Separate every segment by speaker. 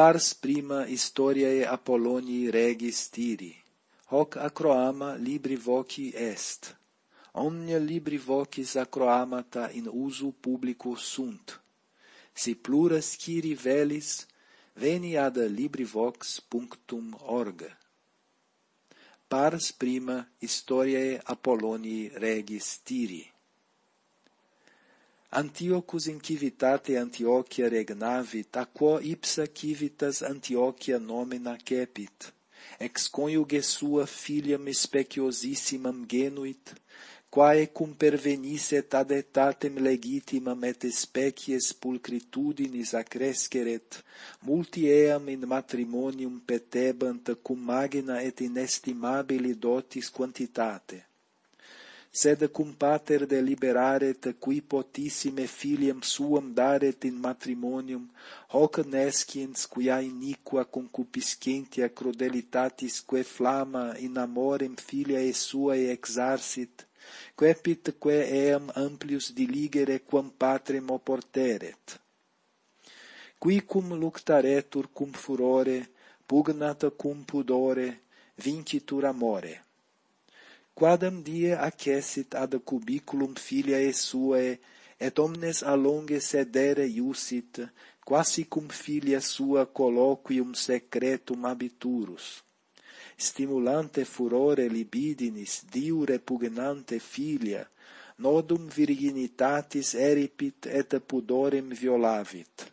Speaker 1: pars prima historiae Apollonii regis tiri, hoc Acroama libri voci est. Omnia libri vocis Acroamata in usu publico sunt. Si pluras ciri velis, veni ad librivox.org. Pars prima historiae Apollonii regis tiri. Antiochus in civitate Antiochia regnavit, a quo ipsa civitas Antiochia nomina cepit. Ex coniuge sua filiam speciosissimam genuit, quae cum pervenisset ad etatem legitimam et species pulcritudinis accresceret, multi eam in matrimonium petebant cum magna et inestimabili dotis quantitate sed cum pater deliberaret qui potissime filiam suam daret in matrimonium, hoc nesciens quia iniqua concupiscentia crudelitatisque flama in amorem filiae suae exarsit, quepit que eam amplius diligere quam patrem oporteret. Qui cum luctaretur cum furore, pugnata cum pudore, vincitur amore quadam die accessit ad cubiculum filiae suae, et omnes alonge sedere iusit, quasi cum filia sua colloquium secretum abiturus. Stimulante furore libidinis, diu repugnante filia, nodum virginitatis eripit et pudorem violavit.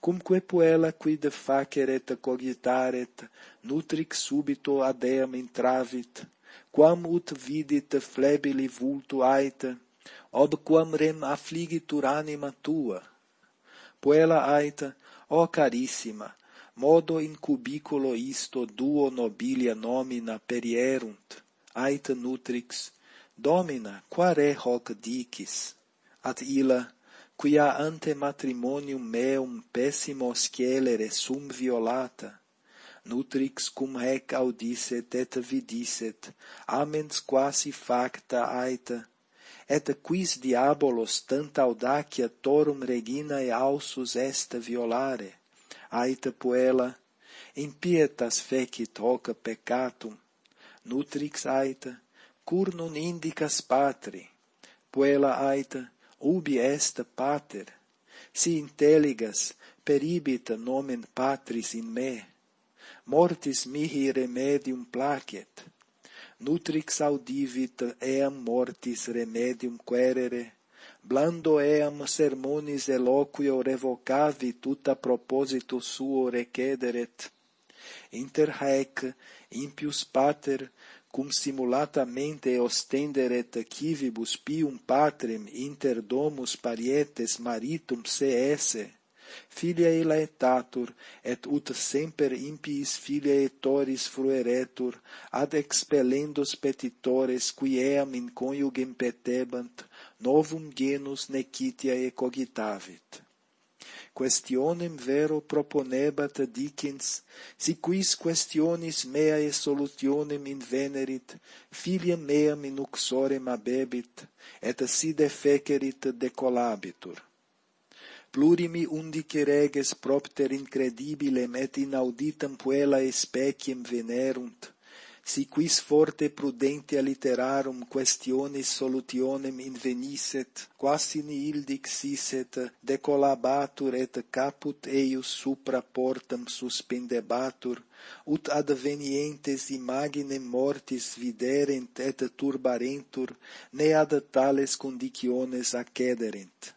Speaker 1: Cumque puella quid faceret cogitaret, nutric subito adeam intravit, quam ut vidit flebili vultu aita, ob quam rem affligitur anima tua. Puella aita, o carissima, modo in cubiculo isto duo nobilia nomina perierunt, aita nutrix, domina quare hoc dicis, at illa, quia ante matrimonium meum pessimo scelere sum violata, nutrix cum hec audisset et vidisset, amens quasi facta aita, et quis diabolos tanta audacia torum reginae ausus est violare, aita puella, impietas fecit hoc peccatum, nutrix aita, cur non indicas patri, puella aita, ubi est pater, si intelligas, peribit nomen patris in me, mortis mihi remedium placet. Nutrix audivit eam mortis remedium querere, blando eam sermonis eloquio revocavi tuta proposito suo recederet. Inter haec impius pater, cum simulatamente ostenderet quivibus pium patrem inter domus parietes maritum se esse, Filiae laetatur, et ut semper impiis filiae toris frueretur, ad expellendos petitores qui eam in coniugem petebant, novum genus necitiae cogitavit. Questionem vero proponebat dicens, si quis questionis meae solutionem invenerit, filiam meam in uxorem abebit, et si defecerit decolabitur plurimi undice reges propter incredibilem et inauditam puellae speciem venerunt, si quis forte prudentia literarum questionis solutionem invenisset, quasi nihil dixisset, decolabatur et caput eius supra portam suspendebatur, ut advenientes imaginem mortis viderent et turbarentur, ne ad tales conditiones accederent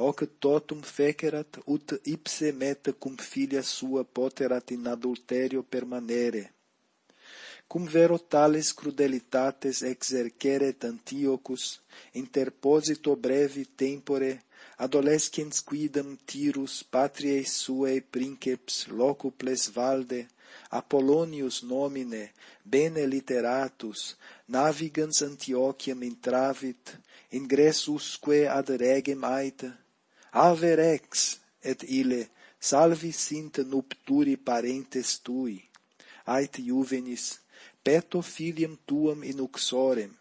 Speaker 1: hoc totum fecerat, ut ipse meta cum filia sua poterat in adulterio permanere. Cum vero tales crudelitates exerceret Antiochus, interposito brevi tempore, adolescens quidam tirus patriae suae princeps locuples valde, Apollonius nomine, bene literatus, navigans Antiochiam intravit, ingressusque ad regem aita, Ave rex et ile salvi sint nupturi parentes tui. Ait juvenis peto filium tuam in uxorem.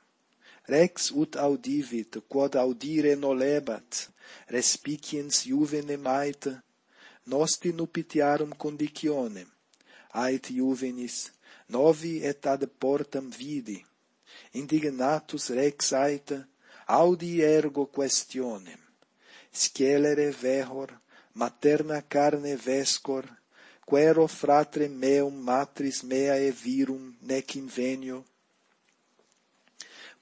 Speaker 1: Rex ut audivit, quod audire nolebat, respiciens juvenem ait, nosti nuptiarum condicionem. Ait juvenis, novi et ad portam vidi. Indignatus rex aita, audi ergo questionem scelere vehor, materna carne vescor, quero fratre meum matris meae virum nec invenio,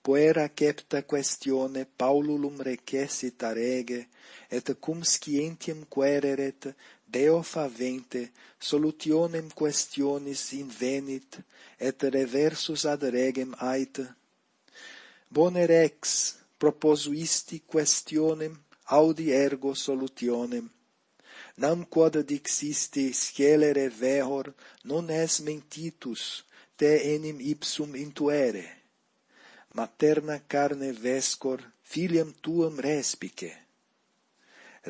Speaker 1: puera cepta questione Paululum recessit arege, et cum scientiam quereret, Deo favente, solutionem questionis invenit, et reversus ad regem ait. Bone rex, proposuisti questionem, audi ergo solutionem. Nam quod dixisti scelere vehor, non es mentitus, te enim ipsum intuere. Materna carne vescor, filiam tuam respice.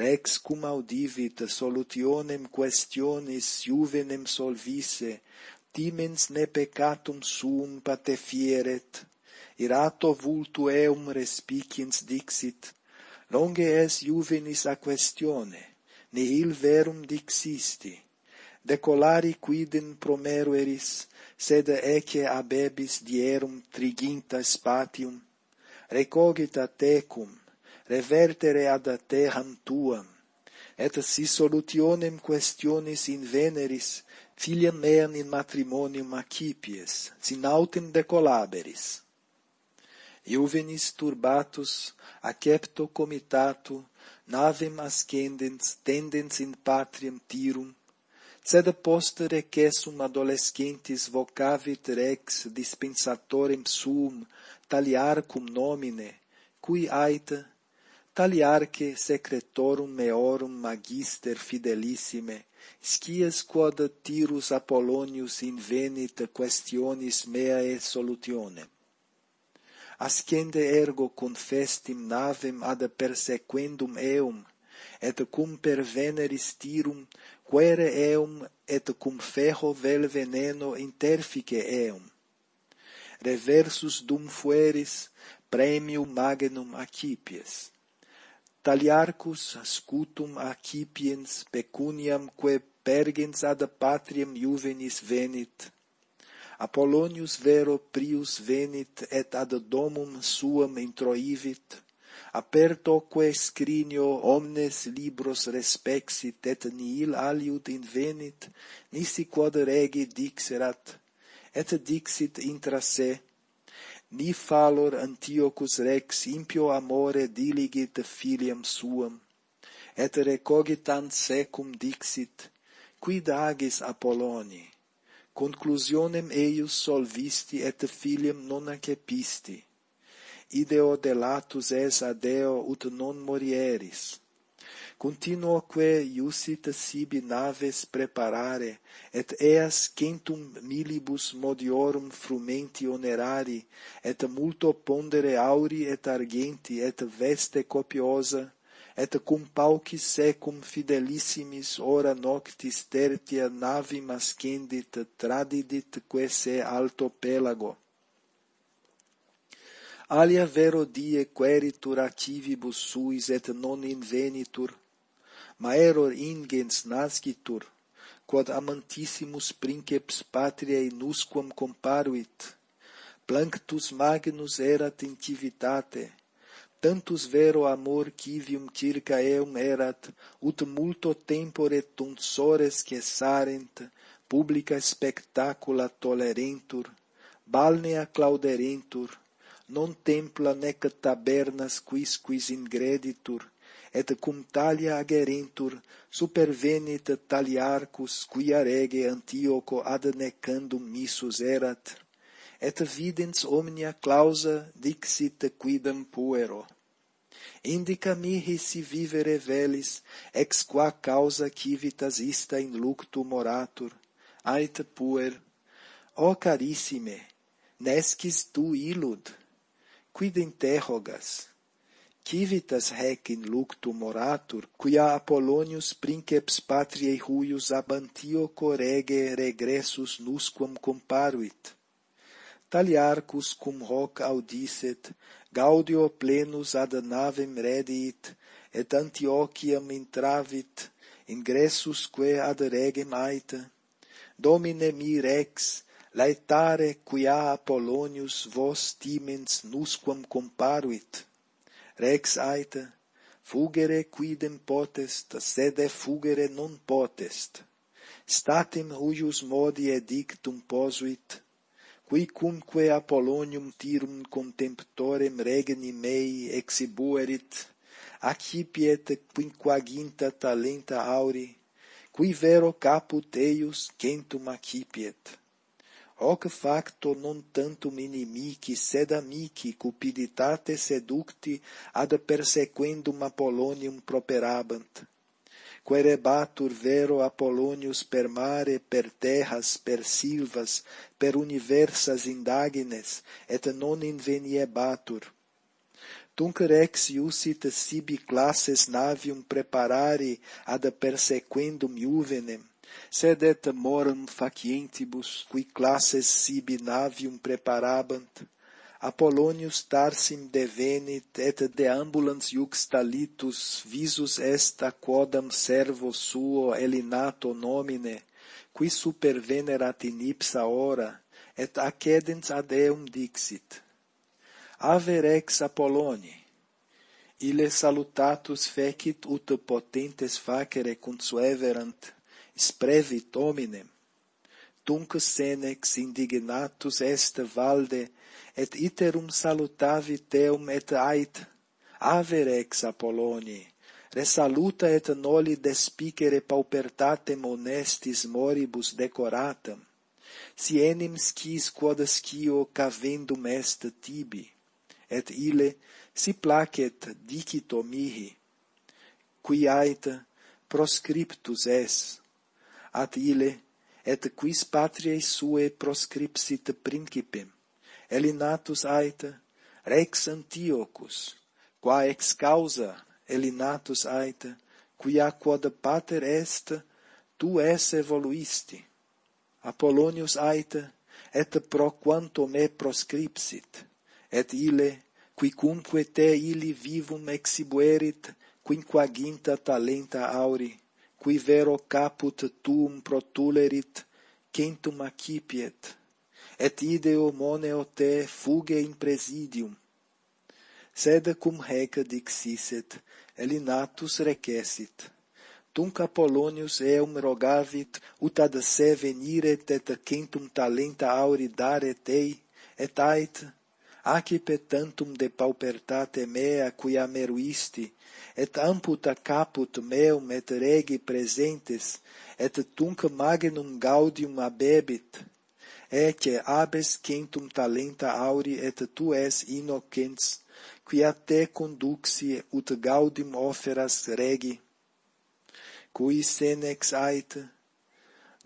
Speaker 1: Rex cum audivit solutionem questionis juvenem solvisse, timens ne peccatum suum patefieret, irato vultu eum respiciens dixit, longe es juvenis a questione, nihil verum dixisti, decolari quidem promerueris, sed ecce abebis dierum triginta spatium, recogita tecum, revertere ad terram tuam, et si solutionem questionis in veneris, filiam meam in matrimonium accipies, sin autem decolaberis juvenis turbatus, acepto comitato, navem ascendens tendens in patriam tirum, sed post recessum adolescentis vocavit rex dispensatorem suum taliarcum nomine, cui aita, taliarque secretorum meorum magister fidelissime, scias quod tirus Apollonius invenit questionis meae solutionem ascende ergo confestim navem ad persequendum eum, et cum perveneris tirum, quere eum et cum ferro vel veneno interfice eum. Reversus dum fueris, premium magnum acipies. Taliarcus scutum acipiens pecuniam que pergens ad patriam juvenis venit, Apollonius vero prius venit et ad domum suam introivit, apertoque scrinio omnes libros respexit et nihil aliud invenit, nisi quod regi dixerat, et dixit intra se, ni falor Antiochus rex impio amore diligit filiam suam, et recogitant secum dixit, quid agis Apolloni? conclusionem eius solvisti et filium non accepisti. Ideo delatus es a Deo ut non morieris. Continuoque iusit sibi naves preparare, et eas centum milibus modiorum frumenti onerari, et multo pondere auri et argenti, et veste copiosa, et cum paucis secum fidelissimis ora noctis tertia navi mascendit tradidit quese alto pelago. Alia vero die queritur activibus suis et non invenitur, maeror ingens nascitur, quod amantissimus princeps patriae nusquam comparuit, planctus magnus erat in civitate, tantus vero amor civium circa eum erat, ut multo tempore tonsores cessarent, publica spectacula tolerentur, balnea clauderentur, non templa nec tabernas quis quis ingreditur, et cum talia agerentur, supervenit taliarcus quia rege Antioco ad necandum missus erat, et videns omnia clausa dixit quidam puero. Indica mihi si vivere velis, ex qua causa civitas ista in luctu moratur, ait puer, o carissime, nescis tu illud, quid interrogas? civitas hec in luctu moratur, quia Apollonius princeps patriae huius abantio rege regressus nusquam comparuit, taliarcus cum hoc audisset, Gaudio plenus ad navem redit, et Antiochiam intravit, ingressus que ad regem aita. Domine mi rex, laetare quia Apollonius vos timens nusquam comparuit. Rex aita, fugere quidem potest, sed fugere non potest. Statim huius modi edictum posuit, qui cumque Apollonium tirum contemptorem regni mei exhibuerit, accipiet quinquaginta talenta auri, qui vero caput eius centum accipiet. Hoc facto non tantum inimici, sed amici cupiditate seducti ad persequendum Apollonium properabant, Querebatur vero Apollonius per mare, per terras, per silvas, per universas indagines, et non inveniebatur. Tunc rex iusit sibi classes navium preparari ad persequendum juvenem, sed et moram facientibus qui classes sibi navium preparabant Apollonius Tarsim devenit, et deambulans iuxta litus visus est a quodam servo suo elinato nomine, qui supervenerat in ipsa hora, et accedens ad eum dixit. Aver ex Apolloni, ille salutatus fecit ut potentes facere consueverant, sprevit hominem, tunc senex indignatus est valde et iterum salutavi teum et ait, ave rex Apolloni, resaluta et noli despicere paupertatem honestis moribus decoratam, si enim scis quod scio cavendum est tibi, et ile si placet dicito mihi, qui ait proscriptus es, at ile et quis patriae suae proscripsit principem, Elinatus aita, rex Antiochus, qua ex causa Elinatus aita, quia quod pater est, tu es evoluisti. Apollonius aita, et pro quanto me proscripsit, et ile, quicunque te ili vivum exibuerit, quinquaginta talenta auri, qui vero caput tuum protulerit, centum accipiet, et ideo moneo te fuge in presidium. Sed cum reca dixisset, elinatus recessit. Tunc Apollonius eum rogavit, ut ad se veniret et centum talenta auri dare tei, et ait, acipe tantum de paupertate mea quia meruisti, et amputa caput meum et regi presentes, et tunc magnum gaudium abebit, ecce abes centum talenta auri et tu es innocens, quia te conduxi ut gaudim oferas regi. Cui senex ait,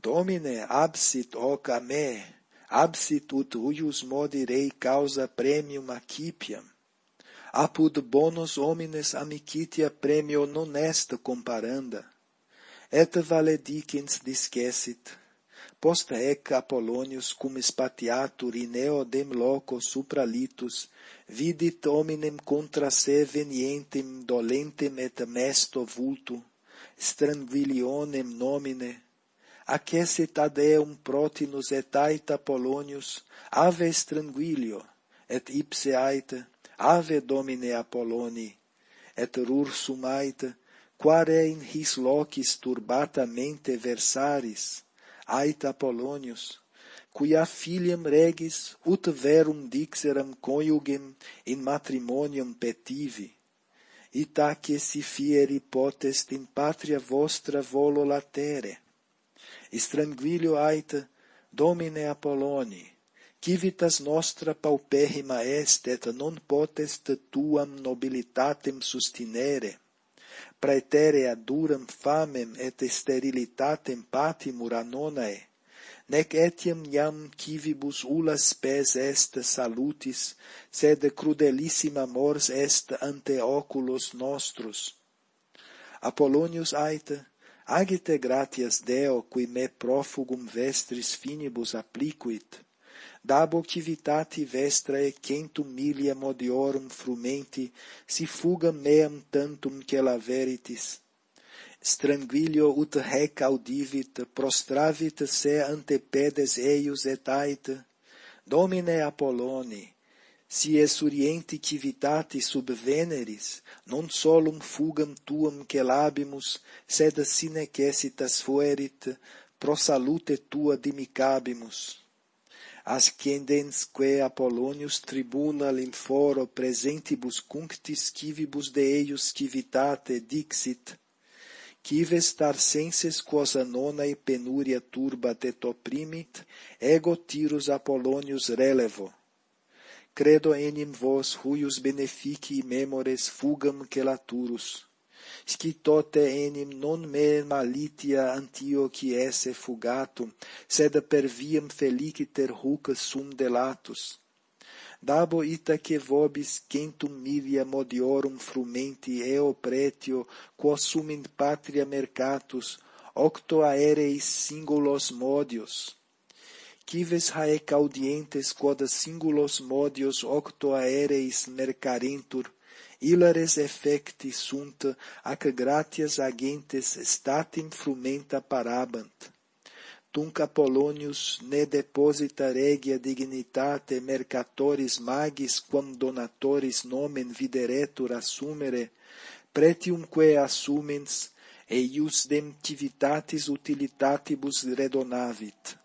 Speaker 1: Domine absit hoc a me, absit ut huius modi rei causa premium acipiam, apud bonus homines amicitia premio non est comparanda, et valedicens discessit, Post ec Apollonius cum spatiatur in eodem loco supralitus, vidit hominem contra se venientem dolentem et mesto vultu, strangvilionem nomine, accesit ad eum protinus et ait Apollonius, ave stranguilio, et ipse aite, ave domine Apolloni, et rursum ait, quare in his locis turbata mente versaris, aita Apollonius, quia filiam regis ut verum dixeram coniugem in matrimonium petivi, itaque si fieri potest in patria vostra volo latere. Stranguilio aita, Domine Apolloni, civitas nostra pauperrima est et non potest tuam nobilitatem sustinere, praeterea duram famem et sterilitatem patimur anonae, nec etiam iam civibus ulas pes est salutis, sed crudelissima mors est ante oculos nostros. Apollonius aita, agite gratias Deo, qui me profugum vestris finibus applicuit, dabo civitate vestrae centum milia modiorum frumenti si fuga meam tantum la veritis. Stranguilio ut hec audivit, prostravit se ante pedes eius et ait, Domine Apolloni, si esurienti civitati sub veneris, non solum fugam tuam celabimus, sed sine cesitas fuerit, pro salute tua dimicabimus ascendensque Apollonius tribuna limforo presentibus cunctis civibus de eius civitate dixit, cives tarsenses quos anonae penuria turba te opprimit, ego tirus Apollonius relevo. Credo enim vos huius benefici memores fugam celaturus. Scitote enim non me malitia Antiochi esse fugatum, sed per viam feliciter huc sum delatus. Dabo ita que vobis centum milia modiorum frumenti eo pretio, quo sum in patria mercatus, octo aereis singulos modios. Cives haec audientes quod singulos modios octo aereis mercarentur, ilares effecti sunt, ac gratias agentes statim frumenta parabant. Tunc Apollonius ne deposita regia dignitate mercatoris magis quam donatoris nomen videretur assumere, pretiumque assumens, eius demtivitatis utilitatibus redonavit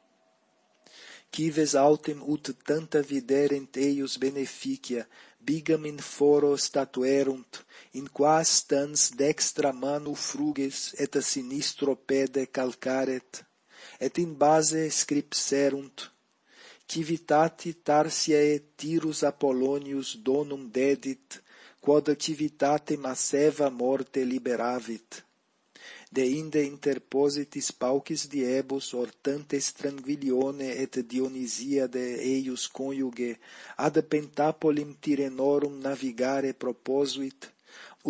Speaker 1: Cives autem ut tanta viderent eius beneficia, bigam in foro statuerunt, in quas stans dextra manu fruges et a sinistro pede calcaret, et in base scripserunt, civitati tarsiae tirus Apollonius donum dedit, quod civitate masseva morte liberavit de inde interpositis paucis diebus hortantes tranquillione et Dionisiade eius coniuge ad pentapolim Tirenorum navigare proposuit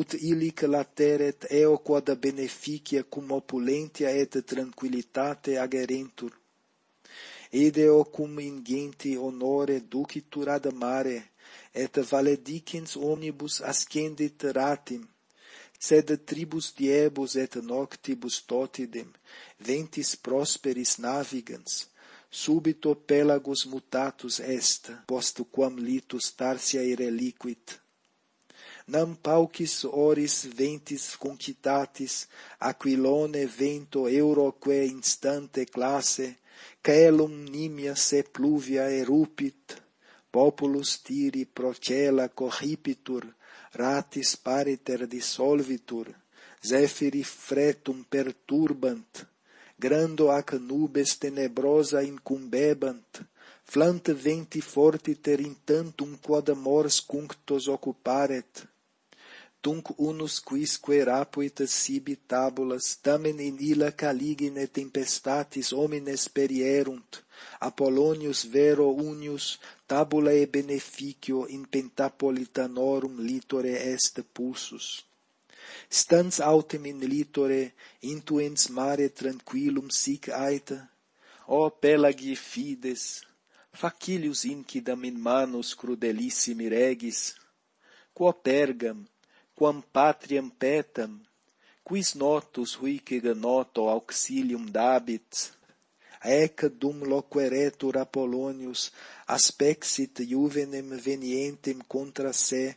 Speaker 1: ut illic lateret eo quod beneficia cum opulentia et tranquillitate agerentur. Ideo cum ingenti honore ducitur ad mare et valedicens omnibus ascendit ratim sed tribus diebus et noctibus totidem ventis prosperis navigans subito pelagus mutatus est post quam litus Tarsiae reliquit. Nam paucis oris ventis concitatis aquilone vento euroque instante classe caelum nimia se pluvia erupit populus tiri procela corripitur ratis pariter dissolvitur, Zephyri fretum perturbant, grando ac nubes tenebrosa incumbebant, flant venti fortiter in tantum quod mors cunctos occuparet. Tunc unus quisque rapuit sibi tabulas, tamen in illa caligine tempestatis homines perierunt, Apollonius vero unius tabulae beneficio in pentapolitanorum litore est pulsus. Stans autem in litore, intuens mare tranquillum sic aeta, o pelagi fides, facilius incidam in manus crudelissimi regis, quo pergam, quam patriam petam, quis notus huicega noto auxilium dabit, ec dum loqueretur Apollonius aspexit juvenem venientem contra se,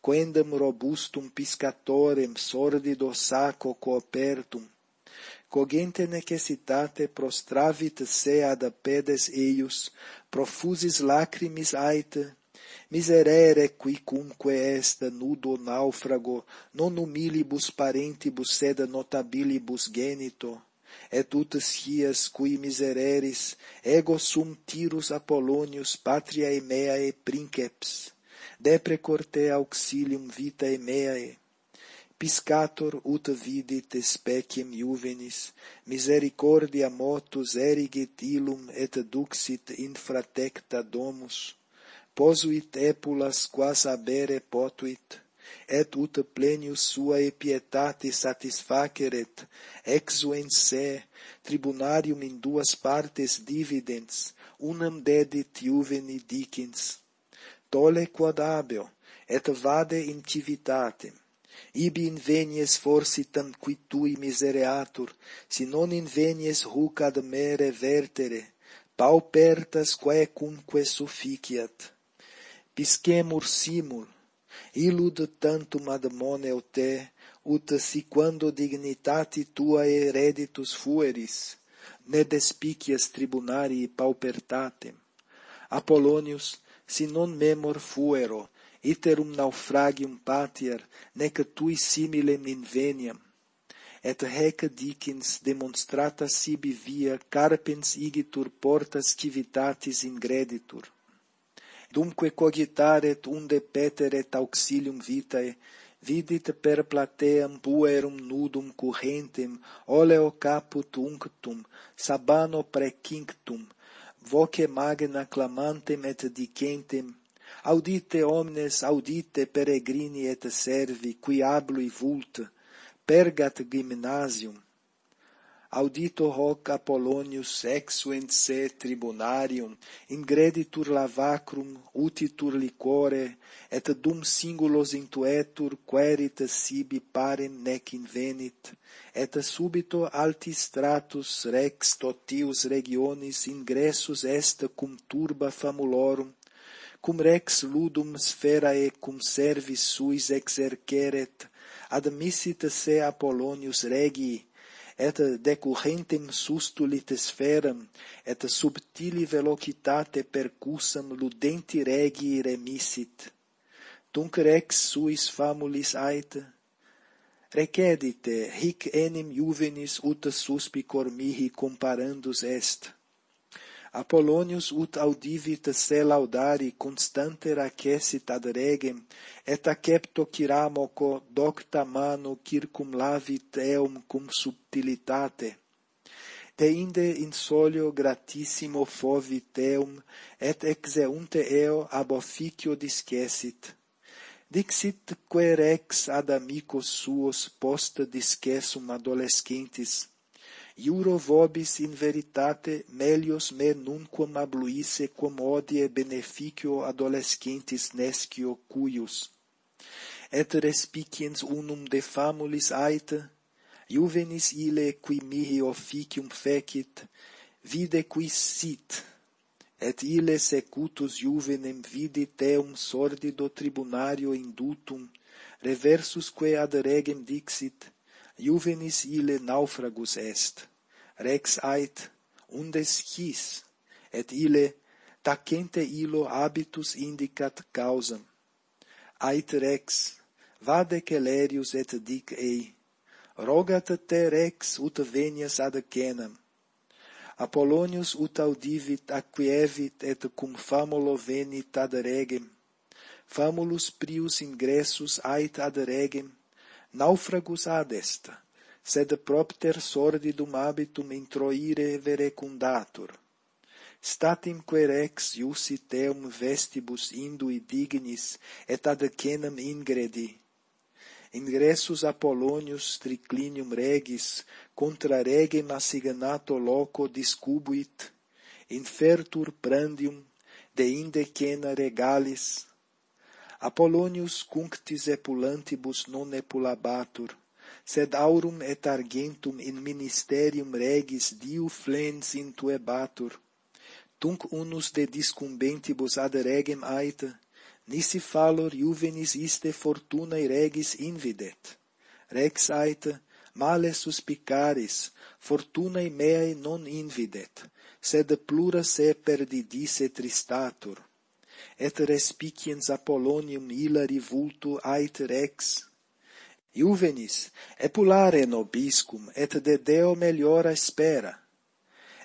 Speaker 1: quendam robustum piscatorem sordido saco coopertum, cogente necessitate prostravit se ad pedes eius, profusis lacrimis aita, miserere qui cumque est nudo naufrago, non humilibus parentibus sed notabilibus genito, et ut scias cui misereris ego sum tirus Apollonius patriae meae princeps depre corte auxilium vitae meae piscator ut vidit speciem juvenis misericordia motus erigit illum et duxit infratecta domus. Posuit epulas quas abere potuit et ut plenius suae pietate satisfaceret, exuens se, tribunarium in duas partes dividens, unam dedit juveni dicens. Tole quod abeo, et vade in civitate. Ibi invenies forsitam qui tui misereatur, si non invenies huc ad mere vertere, paupertas quae cumque sufficiat. Piscemur simul, illud tantum ad moneo te, ut si quando dignitati tuae ereditus fueris, ne despicias tribunarii paupertatem. Apollonius, si non memor fuero, iterum naufragium patier, nec tui similem inveniam. Et hec dicens demonstrata sibi via carpens igitur portas civitatis ingreditur dumque cogitaret unde peteret auxilium vitae, vidit per plateam puerum nudum currentem, oleo caput unctum, sabano precinctum, voce magna clamantem et dicentem, Audite omnes, audite peregrini et servi, qui ablui vult, pergat gymnasium, audito hoc Apollonius exuent se tribunarium, ingreditur lavacrum, utitur liquore, et dum singulos intuetur querit sibi parem nec invenit, et subito alti stratus rex totius regionis ingressus est cum turba famulorum, cum rex ludum sferae cum servis suis exerceret, admissit se Apollonius regii, et decurrentem sustulit sferam, et subtili velocitate percussam ludenti regi remisit. Tunc rex suis famulis ait, recedite, hic enim juvenis ut suspicor mihi comparandus est. Apollonius ut audivit se laudari constante racessit ad regem, et acepto ciramoco docta manu circumlavit eum cum subtilitate. Deinde in solio gratissimo fovit eum, et exeunte eo ab officio discessit. Dixit querex ad amicos suos post discessum adolescentis, Iuro vobis in veritate melios me nunquam abluisse quam odie beneficio adolescentis nescio cuius. Et respiciens unum de famulis aita, juvenis ile qui mihi officium fecit, vide qui sit, et ile secutus juvenem vidi teum sordido tribunario indutum, reversusque ad regem dixit, juvenis ile naufragus est rex ait undes his et ille tacente illo habitus indicat causam. Ait rex vade celerius et dic ei rogat te rex ut venias ad kenam. Apollonius ut audivit acquievit et cum famulo venit ad regem. Famulus prius ingressus ait ad regem naufragus ad est sed propter sordidum habitum introire verecundatur. Statimque rex iusi teum vestibus indui dignis, et ad cenam ingredi. Ingressus Apollonius triclinium regis, contra regem assignato loco discubuit, infertur prandium, deinde cena regalis. Apollonius cunctis epulantibus non epulabatur, sed aurum et argentum in ministerium regis diu flens intuebatur. Tunc unus de discumbentibus ad regem aita, nisi fallor juvenis iste fortunae regis invidet. Rex aita, male suspicaris, fortunae meae non invidet, sed plura se perdidisse tristatur. Et respiciens Apollonium hilari vultu ait rex, iuvenis, epulare nobiscum, et de Deo meliora spera.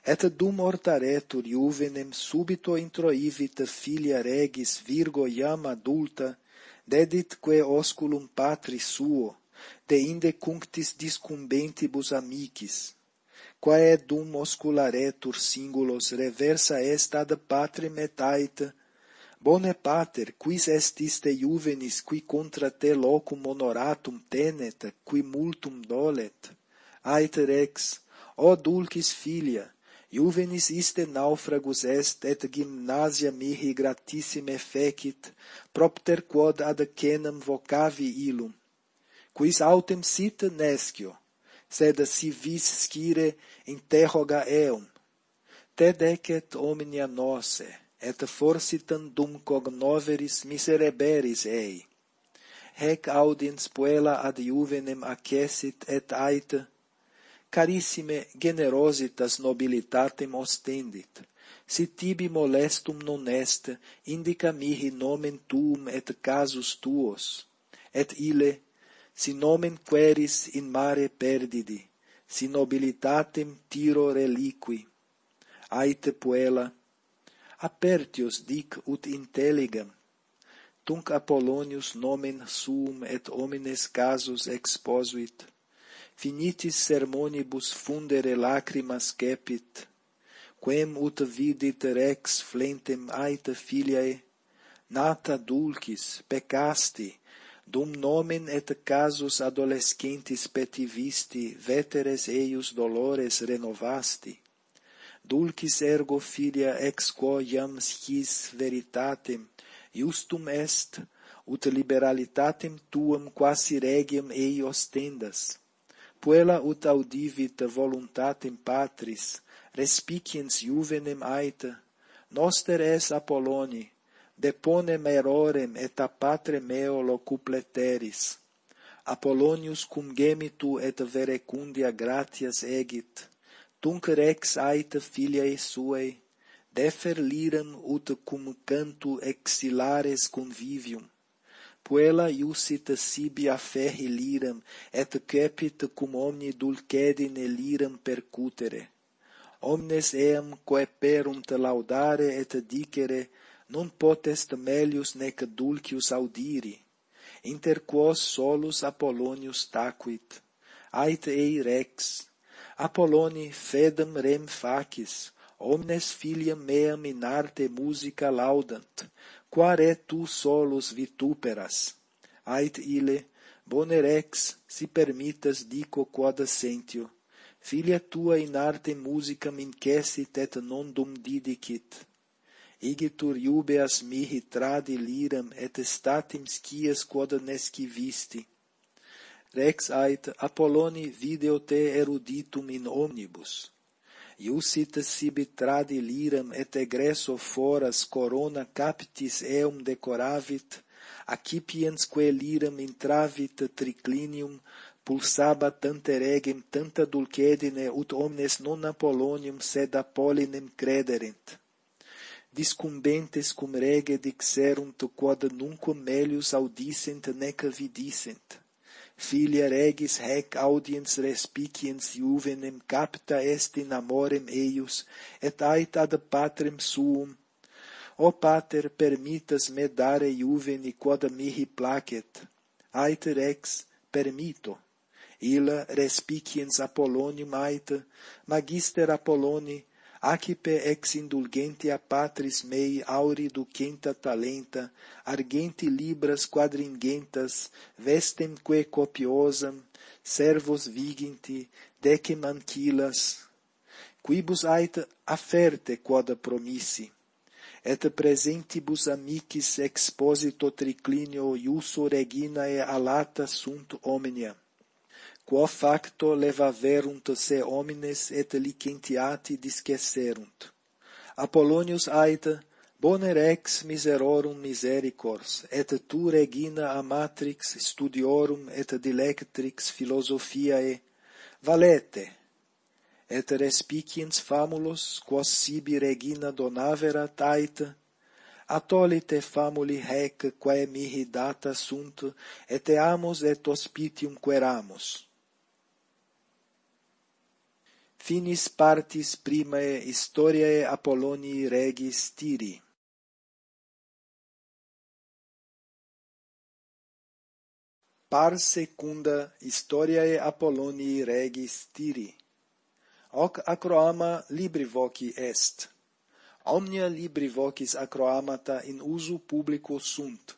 Speaker 1: Et dum ortaretur iuvenem subito introivit filia regis virgo iam adulta, dedit que osculum patri suo, de inde cunctis discumbentibus amicis, quae dum oscularetur singulos reversa est ad patrem et aita, Bone pater, quis est iste juvenis, qui contra te locum honoratum tenet, qui multum dolet? Aeter ex, o dulcis filia, Juvenis iste naufragus est, et gymnasia mihi gratissime fecit, propter quod ad cenam vocavi illum. Quis autem sit nescio, sed si vis scire interroga eum. Te decet omnia nosse, et forsitan dum cognoveris misereberis ei. Hec audiens puella ad juvenem accesit et aita, carissime generositas nobilitatem ostendit, si tibi molestum non est, indica mihi nomen tuum et casus tuos, et ile, si nomen queris in mare perdidi, si nobilitatem tiro reliqui. Aite puella, apertius dic ut intelligam tunc Apollonius nomen suum et homines casus exposuit. Finitis sermonibus fundere lacrimas cepit quem ut vidit rex flentem aita filiae nata dulcis peccasti dum nomen et casus adolescentis petivisti veteres eius dolores renovasti dulcis ergo filia ex quo iam scis veritatem, justum est, ut liberalitatem tuam quasi regiam ei ostendas. Puella ut audivit voluntatem patris, respiciens juvenem aita, noster es Apolloni, deponem erorem et a patre meo locupleteris. Apollonius cum gemitu et verecundia gratias egit, Tunc rex aita filiae suae, defer liram ut cum canto exilares convivium. Puella iusita sibi aferri liram, et cepit cum omni dulcedine liram percutere. Omnes eam coeperunt laudare et dicere, non potest melius nec dulcius audiri. Inter quos solus Apollonius tacuit. Ait ei rex, Apolloni fedem rem facis, omnes filiam meam in arte musica laudant, quare tu solus vituperas. Ait ile, bonerex, si permitas dico quod assentio, filia tua in arte musicam incessit et nondum didicit. Igitur iubeas mihi tradi liram et statim scias quod nescivisti, Rex ait Apolloni video te eruditum in omnibus. Iusit sibi tradi liram et egresso foras corona capitis eum decoravit, accipiens que liram intravit triclinium pulsaba tanta regem tanta dulcedine ut omnes non Apollonium sed Apollinem crederent. Discumbentes cum rege dixerunt quod nunquam melius audissent nec vidissent. filia regis hec audiens respiciens juvenem capta est in amorem eius, et ait ad patrem suum. O pater, permitas me dare juveni quod mihi placet. Ait rex permito. Illa respiciens Apollonium ait, magister Apolloni, acipe ex indulgentia patris mei auri ducenta talenta, argenti libras quadringentas, vestemque copiosam, servos viginti, decem ancilas, quibus ait afferte quoda promissi, et presentibus amicis exposito triclinio iuso reginae alata sunt omnia quo facto levaverunt se homines et licentiati discesserunt. Apollonius aita, bone rex miserorum misericors, et tu regina amatrix studiorum et dilectrix philosophiae, valete, et respiciens famulos, quos sibi regina donavera taita, atolite famuli hec quae mihi data sunt, et eamus et hospitium queramus finis partis primae historiae Apollonii regis Tiri. par secunda historiae Apollonii regis Tiri. Hoc acroama libri voci est. Omnia libri vocis acroamata in usu publico sunt.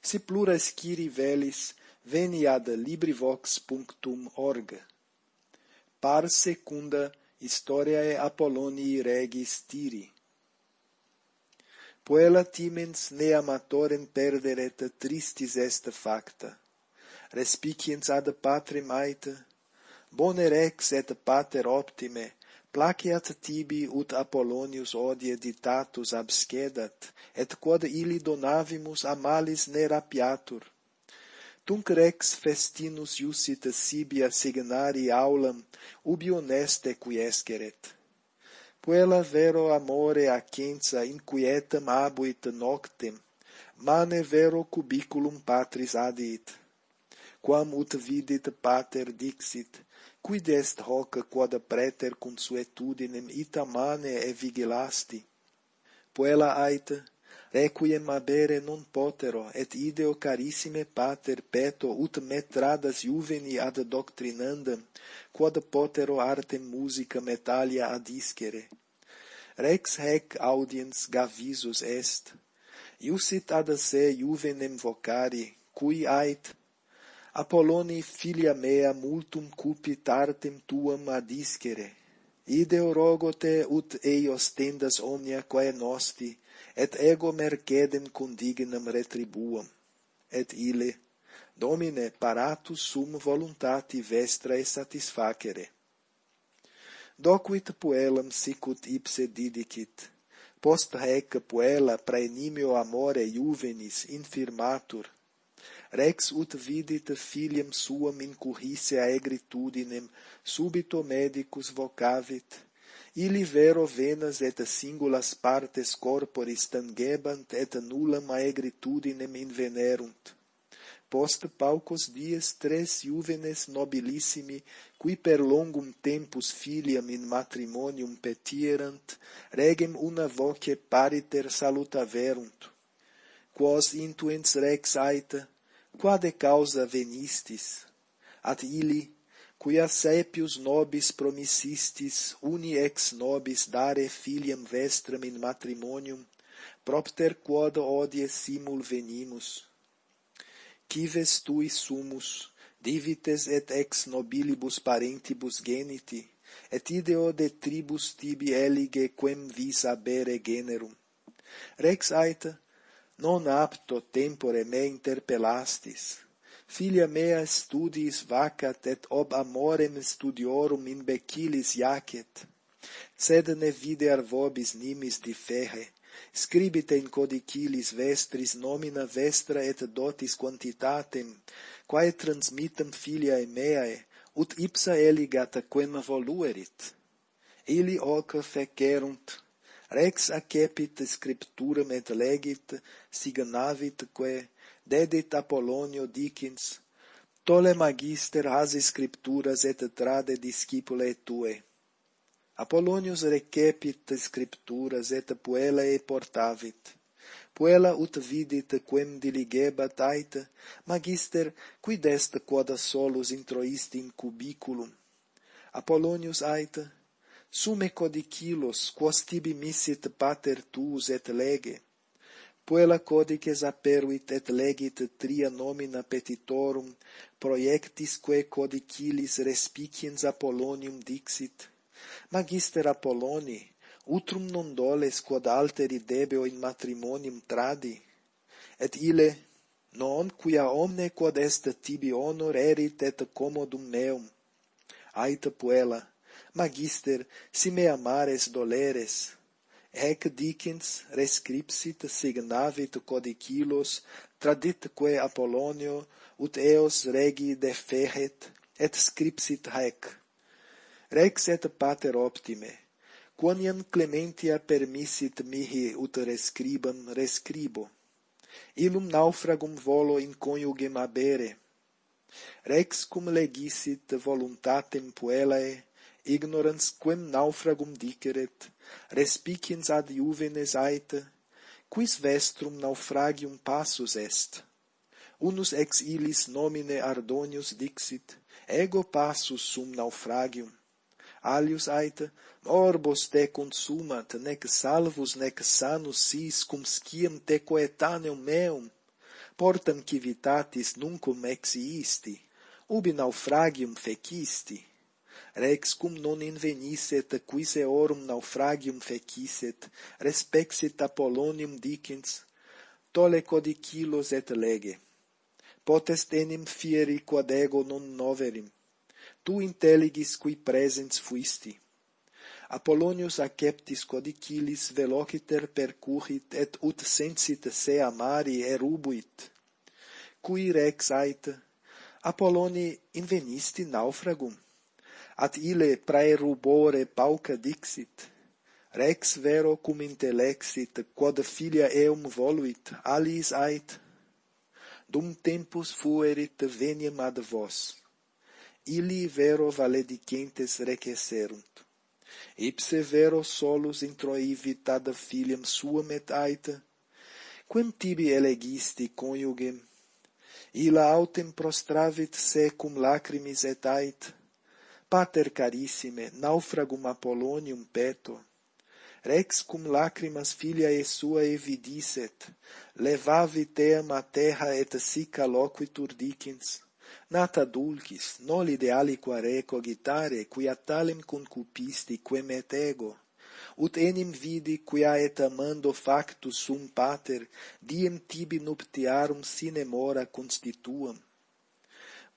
Speaker 1: Si plura sciri velis, veni ad librivox.org par secunda historiae Apollonii regis Tiri. Puella timens ne amatorem perderet tristis est facta. Respiciens ad patrem aita, bone rex et pater optime, placiat tibi ut Apollonius odie ditatus abscedat, et quod illi donavimus amalis ne rapiatur, Tunc rex festinus iusit sibia signari aulam, ubi honeste quiesceret. Puella vero amore acensa inquietam abuit noctem, mane vero cubiculum patris adit. Quam ut vidit pater dixit, quid est hoc quod preter consuetudinem ita mane e vigilasti? Puella aita, requiem abere non potero, et ideo carissime pater peto, ut metradas juveni ad doctrinandam, quod potero artem musicam et alia adiscere. Rex hec audiens gavisus est, iusit ad se juvenem vocari, cui ait, Apolloni filia mea multum cupit artem tuam adiscere, ideo rogo te ut eios tendas omnia quae nosti, et ego mercedem condignam retribuam, et ile, Domine paratus sum voluntati vestrae satisfacere. Docuit puellam sicut ipse didicit, post rec puella praenimio amore juvenis infirmatur, rex ut vidit filiam suam incurrisse aegritudinem, subito medicus vocavit, Ili vero venas et singulas partes corporis tangebant et nullam aegritudinem invenerunt. Post paucos dies tres juvenes nobilissimi, qui per longum tempus filiam in matrimonium petierant, regem una voce pariter salutaverunt. Quos intuens rex aita, quade causa venistis? At ili quia sepius nobis promissistis uni ex nobis dare filiam vestram in matrimonium, propter quod odie simul venimus. Cives tui sumus, divites et ex nobilibus parentibus geniti, et ideo de tribus tibi elige quem vis abere generum. Rex aita, non apto tempore me interpellastis, Filia mea studiis vacat et ob amorem studiorum imbecilis jacet. Sed ne vide arvobis nimis differe. Scribite in codicilis vestris nomina vestra et dotis quantitatem, quae transmitam filiae meae, ut ipsa eligat quem voluerit. Ili hoc fecerunt, rex accepit scripturam et legit, signavit que dedit Apollonio Dickens, tole magister hasi scripturas et trade discipulae tue. Apollonius recepit scripturas et puellae portavit. Puella ut vidit quem diligebat aita, magister, quid est quod solus introisti in cubiculum? Apollonius aita, sume codicilos, quos tibi missit pater tuus et lege, puella codices aperuit et legit tria nomina petitorum, proiectisque codicilis respiciens Apollonium dixit, Magister Apolloni, utrum non doles quod alteri debeo in matrimonium tradi, et ile non quia omne quod est tibi honor erit et commodum meum. Aita puella, magister, si me amares doleres, Hec dicens rescripsit signavit codicilos traditque Apollonio ut eos regi deferet et scripsit haec. Rex et pater optime quoniam clementia permissit mihi ut rescribam rescribo. Illum naufragum volo in coniugem abere rex cum legisit voluntatem puellae ignorans quem naufragum diceret, respiciens ad juvenes aeta, quis vestrum naufragium passus est. Unus ex illis nomine Ardonius dixit, ego passus sum naufragium. Alius aeta, morbos te consumat, nec salvus nec sanus sis cum sciam te coetaneum meum, portam civitatis nuncum ex iisti, ubi naufragium fecisti rex cum non invenisset quis eorum naufragium fecisset respexit apollonium dicens tole codicilos et lege. Potest enim fieri quod ego non noverim. Tu intelligis qui presens fuisti. Apollonius acceptis codicillis velociter percurrit et ut sensit sea mari erubuit. Cui rex ait Apolloni invenisti naufragum. At ille praerubore pauca dixit, rex vero cum intellexit, quod filia eum voluit, alis ait. Dum tempus fuerit veniam ad vos. Illi vero valedicentes recesserunt. Ipse vero solus introivit ad filiam suam et ait, quem tibi elegisti coniugem, illa autem prostravit secum lacrimis et ait, Pater carissime, naufragum Apollonium peto, rex cum lacrimas filiae sua evidisset, levavi team a terra et sica loquitur dicens, nata dulcis, noli dealiqua recogitare, quia talem concupisti, quem et ego, ut enim vidi quia et amando factus sum pater, diem tibi nuptiarum sine mora constituam.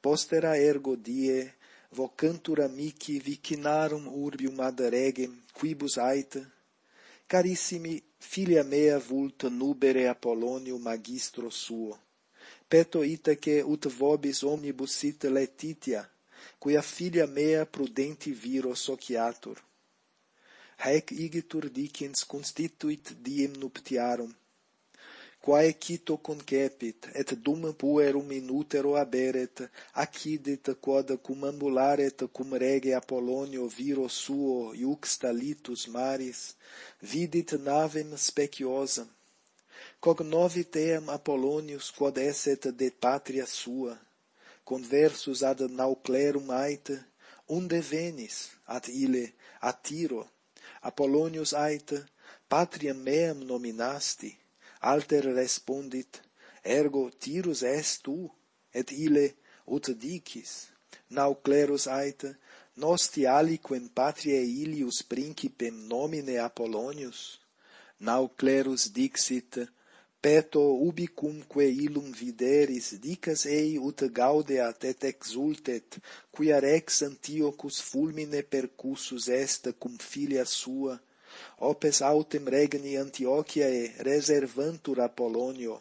Speaker 1: Postera ergo die, vocantur amici vicinarum urbium ad regem, quibus aita, carissimi, filia mea vulta nubere Apollonio magistro suo, peto itaque ut vobis omnibus sit letitia, quia filia mea prudenti viro sociatur. Haec igitur dicens constituit diem nuptiarum, quae cito concepit, et dum puerum in utero aberet, accidit quod cum ambularet cum rege Apollonio viro suo iuxta litus maris, vidit navem speciosam. Cognovit eam Apollonius quod esset de patria sua, conversus ad nauclerum aita, unde venis, ad ile, a Tiro, Apollonius aita, patriam meam nominasti, alter respondit ergo tirus est tu et ile ut dicis. Nau clerus aita nosti aliquem patriae ilius principem nomine Apollonius. Nau clerus dixit peto ubicumque illum videris dicas ei ut gaudeat et exultet quia rex Antiochus fulmine percussus est cum filia sua opes autem regni Antiochiae reservantur Apollonio.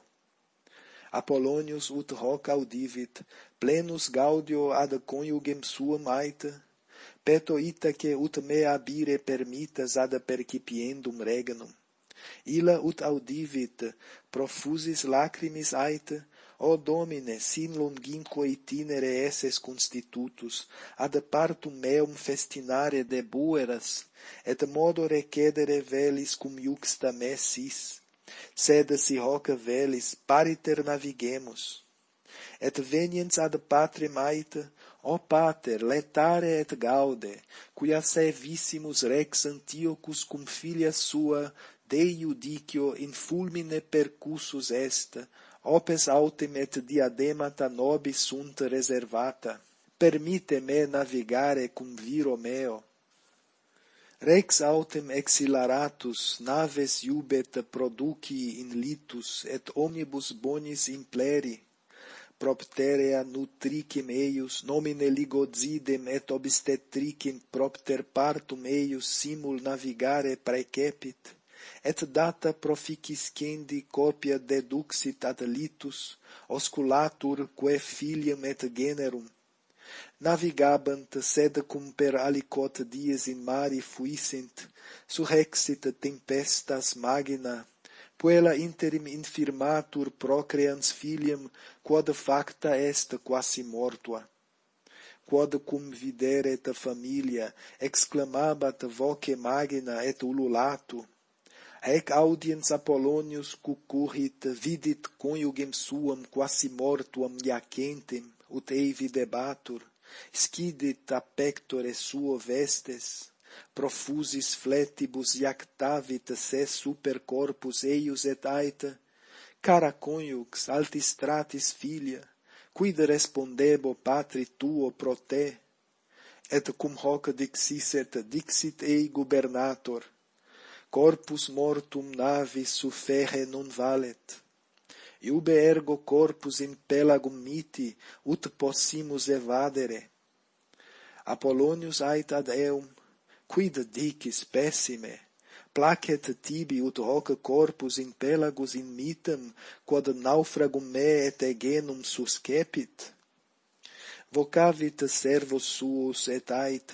Speaker 1: Apollonius ut hoc audivit, plenus gaudio ad coniugem suam aita, peto itaque ut me abire permitas ad percipiendum regnum. Illa ut audivit, profusis lacrimis aita, O Domine, sin lungimque itinere esses constitutus, ad partum meum festinare debueras, et modo recedere velis cum iuxta me sis, sed si hoc velis pariter navigemus. Et veniens ad patre maita, o pater, letare et gaude, quia servissimus rex Antiochus cum filia sua, Dei judicio in fulmine percussus est, opes autem et diademata nobis sunt reservata, permite me navigare cum viro meo. Rex autem exilaratus naves iubet produci in litus et omnibus bonis impleri propterea nutricim eius nomine ligozidem et obstetricim propter partum eius simul navigare praecepit et data proficiscendi copia deduxit ad litus, osculatur quae filiam et generum, navigabant sed cum per alicot dies in mari fuissent, surrexit tempestas magna, puella interim infirmatur procreans filiam, quod facta est quasi mortua. Quod cum videret familia, exclamabat voce magna et ululatu, Ec audiens Apollonius cucurrit vidit coniugem suam quasi mortuam iacentem ut eivi debatur, scidit a pectore suo vestes, profusis fletibus iactavit se super corpus eius et aita, cara coniux altis filia, quid respondebo patri tuo pro te? Et cum hoc dixisset dixit ei gubernator, corpus mortum navis suferre non valet. Iube ergo corpus in pelagum miti, ut possimus evadere. Apollonius ait ad eum, quid dicis pessime, placet tibi ut hoc corpus in pelagus in mitam, quod naufragum me et egenum suscepit? Vocavit servos suos et ait,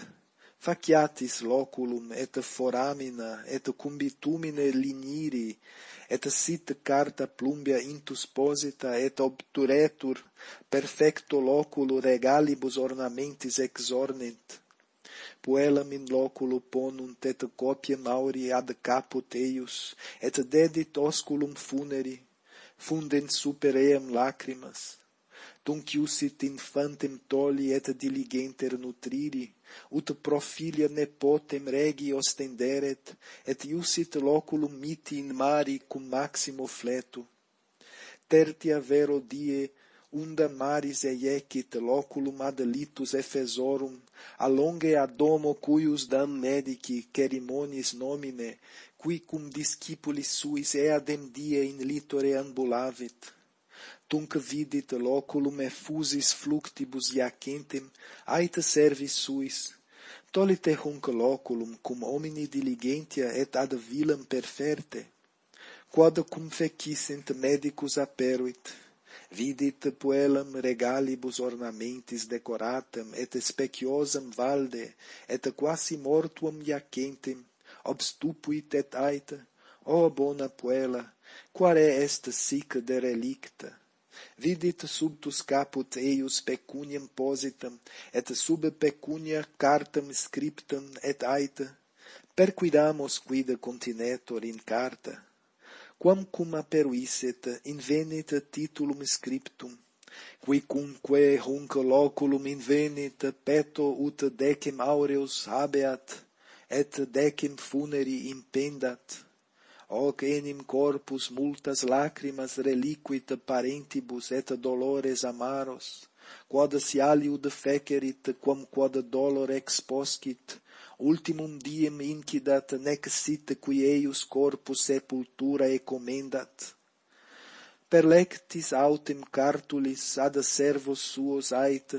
Speaker 1: faciatis loculum et foramina et cumbitumine liniri et sit carta plumbia intus posita et obturetur perfecto loculo regalibus ornamentis exornent puellam in loculo ponunt et copiam auri ad caput eius et dedit osculum funeri fundens super eam lacrimas dum quius infantem tolli et diligenter nutriri, ut pro filia nepotem regi ostenderet, et iusit loculum miti in mari cum maximo fletu. Tertia vero die, unda maris eiecit loculum ad litus efesorum, allonge ad domo cuius dam medici cerimonis nomine, qui cum discipulis suis eadem die in litore ambulavit tunc vidit loculum effusis fluctibus iacentem aita servis suis. Tolite hunc loculum cum homini diligentia et ad vilam perferte quod cum fecissent medicus aperuit vidit puellam regalibus ornamentis decoratam et speciosam valde et quasi mortuam iacentem obstupuit et aita o bona puella quare est sic de relicta Vidit subtus caput eius pecuniam positam, et sub pecunia cartam scriptam et aita, perquidamus quid continetur in carta, quam cum aperuisset invenit titulum scriptum, quicunque hunc loculum invenit peto ut decem aureus habeat, et decem funeri impendat, hoc enim corpus multas lacrimas reliquit parentibus et dolores amaros, quod si aliud fecerit, quam quod dolor exposcit, ultimum diem incidat, nec sit qui eius corpus sepulturae comendat. Perlectis autem cartulis ad servos suos ait,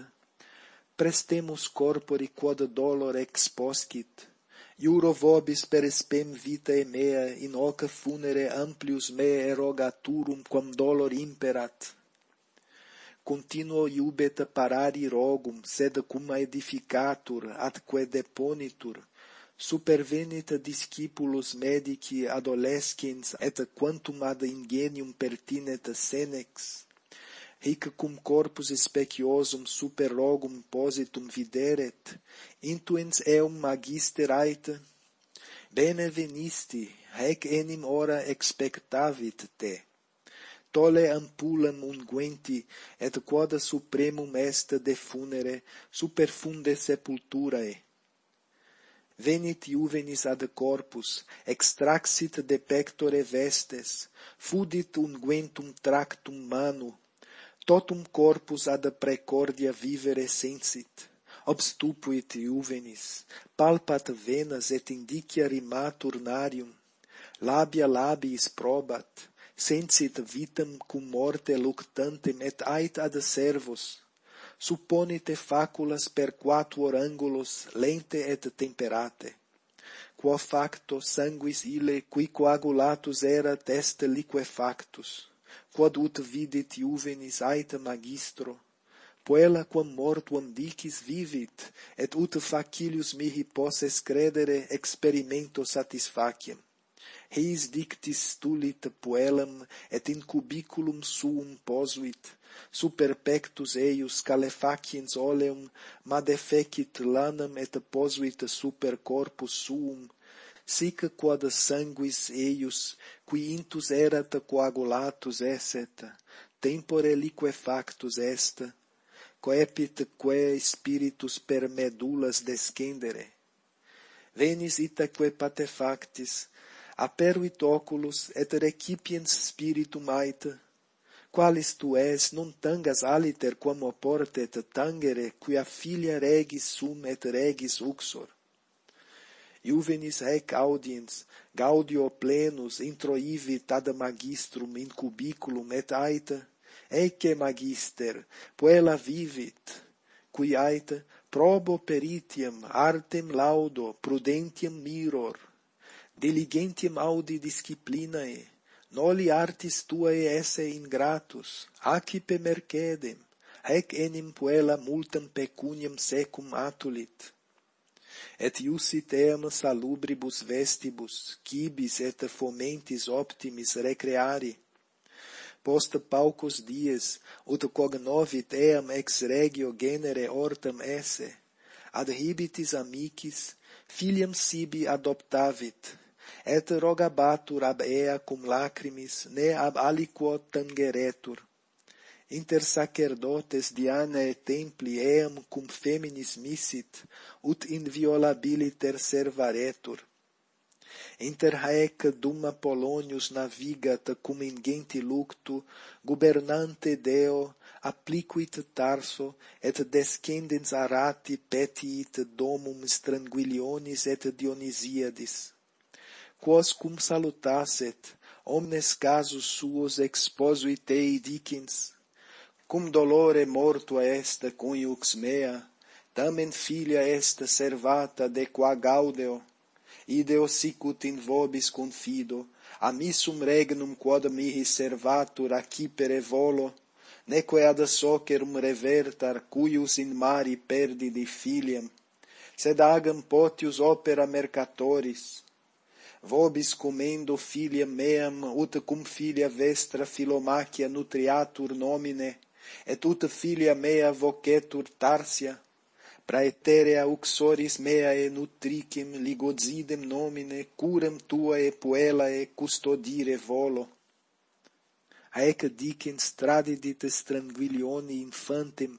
Speaker 1: prestemus corpori quod dolor exposcit, Iuro vobis per spem vitae mea, in hoc funere amplius me erogaturum quam dolor imperat. Continuo iubet parari rogum, sed cum edificatur, atque deponitur, supervenit discipulus medici adolescens et quantum ad ingenium pertinet senex hic cum corpus speciosum super logum positum videret, intuens eum magister aita, bene venisti, rec enim ora expectavit te. Tolle ampulam unguenti, et quoda supremum est de funere, superfunde sepulturae. Venit juvenis ad corpus, extraxit de pectore vestes, fudit unguentum tractum manu, totum corpus ad precordia vivere sensit, obstupuit iuvenis, palpat venas et indicia rimatur narium, labia labiis probat, sensit vitam cum morte luctantem et ait ad servos, supponite faculas per quatuor angulos lente et temperate. Quo facto sanguis ile qui coagulatus erat est liquefactus, quod ut videt juvenis aita magistro, puella quam mortuam dicis vivit, et ut facilius mihi posses credere experimento satisfaciem. Reis dictis tulit puellam, et in cubiculum suum posuit, super pectus eius calefaciens oleum, ma defecit lanam et posuit super corpus suum, sic quod sanguis eius, qui intus erat coagulatus esset, tempore liquefactus est, coepit quae spiritus per medulas descendere. Venis itaque patefactis, aperuit oculos et recipiens spiritum aita, qualis tu es non tangas aliter quam oportet tangere, quia filia regis sum et regis uxor Juvenis hec audiens, gaudio plenus, introivi tad magistrum in cubiculum et aita, ecce magister, puella vivit, cui aita probo peritiam artem laudo prudentiam miror, diligentiam audi disciplinae, noli artis tuae esse ingratus, acipe mercedem, hec enim puella multam pecuniam secum atulit, et iusitem salubribus vestibus, cibis et fomentis optimis recreari. Post paucos dies, ut cognovit eam ex regio genere hortam esse, adhibitis amicis, filiam sibi adoptavit, et rogabatur ab ea cum lacrimis, ne ab aliquo tangeretur, inter sacerdotes Dianae templi eam cum feminis missit, ut inviolabiliter servaretur. Inter haec dum Apollonius navigat cum ingenti luctu, gubernante Deo, appliquit Tarso, et descendens arati petiit domum stranguilionis et Dionisiadis. Quos cum salutaset, omnes casus suos exposuit ei dicens, cum dolore mortua est coniux mea, tamen filia est servata de qua gaudeo, ideo sicut in vobis confido, amissum regnum quod mihi servatur accipere volo, neque ad socerum revertar cuius in mari perdidi filiam, sed agam potius opera mercatoris, vobis comendo filiam meam ut cum filia vestra Philomachia nutriatur nomine, et ut filia mea vocetur Tarsia, praeterea uxoris meae nutricim ligozidem nomine, curam tuae puellae custodire volo haec dicens tradidit stranguilione infantem,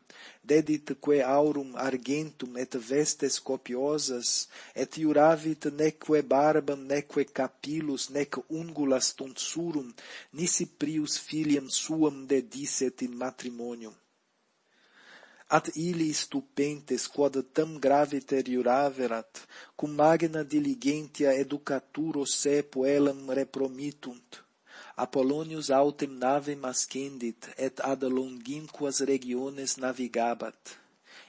Speaker 1: dedit que aurum argentum et vestes copiosas, et iuravit neque barbam, neque capillus, nec ungulas tonsurum, nisi prius filiam suam dedisset in matrimonium At illi stupentes quod tam graviter iuraverat, cum magna diligentia educaturo se poelam repromitunt, Apollonius autem navem ascendit, et ad longinquas regiones navigabat.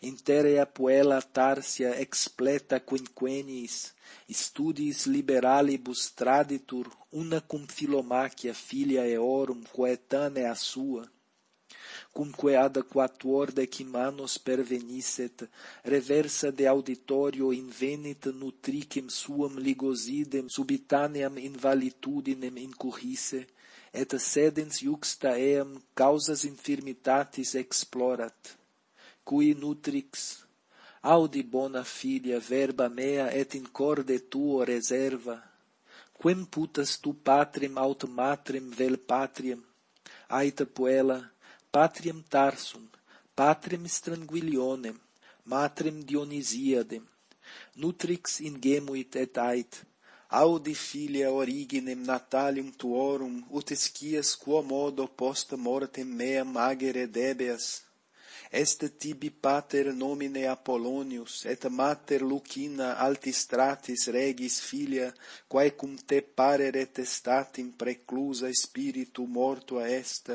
Speaker 1: Interea puella Tarsia expleta quinquennis, studiis liberalibus traditur, una cum Philomachia filia eorum coetanea sua, cumque ad quatuordec manos pervenisset, reversa de auditorio invenit nutricem suam ligosidem subitaneam invalitudinem incurrisse, et sedens iuxta eam causas infirmitatis explorat, cui nutrix, audi bona filia verba mea et in corde tuo reserva, quem putas tu patrem aut matrem vel patriam, aita puella, patriam tarsum, patrem stranguilionem, matrem dionisiadem, nutrix ingemuit et ait, Audi filia originem natalium tuorum, ut escias quo modo post mortem meam agere debeas, est tibi pater nomine Apollonius, et mater Lucina altistratis regis filia, quae cum te pareret estatim preclusa spiritu mortua est,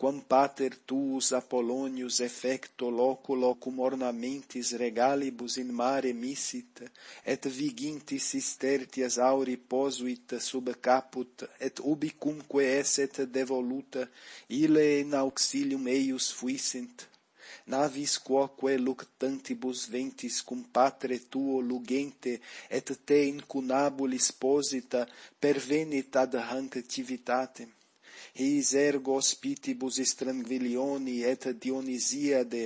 Speaker 1: quam pater tuus Apollonius effecto loculo cum ornamentis regalibus in mare missit, et vigintis cistertias auri posuit sub caput, et ubicumque esset devoluta, ile in auxilium eius fuissint, navis quoque luctantibus ventis cum patre tuo lugente et te incunabulis posita pervenit ad hanc civitatem his ergo hospitibus stranguilioni et Dionisiade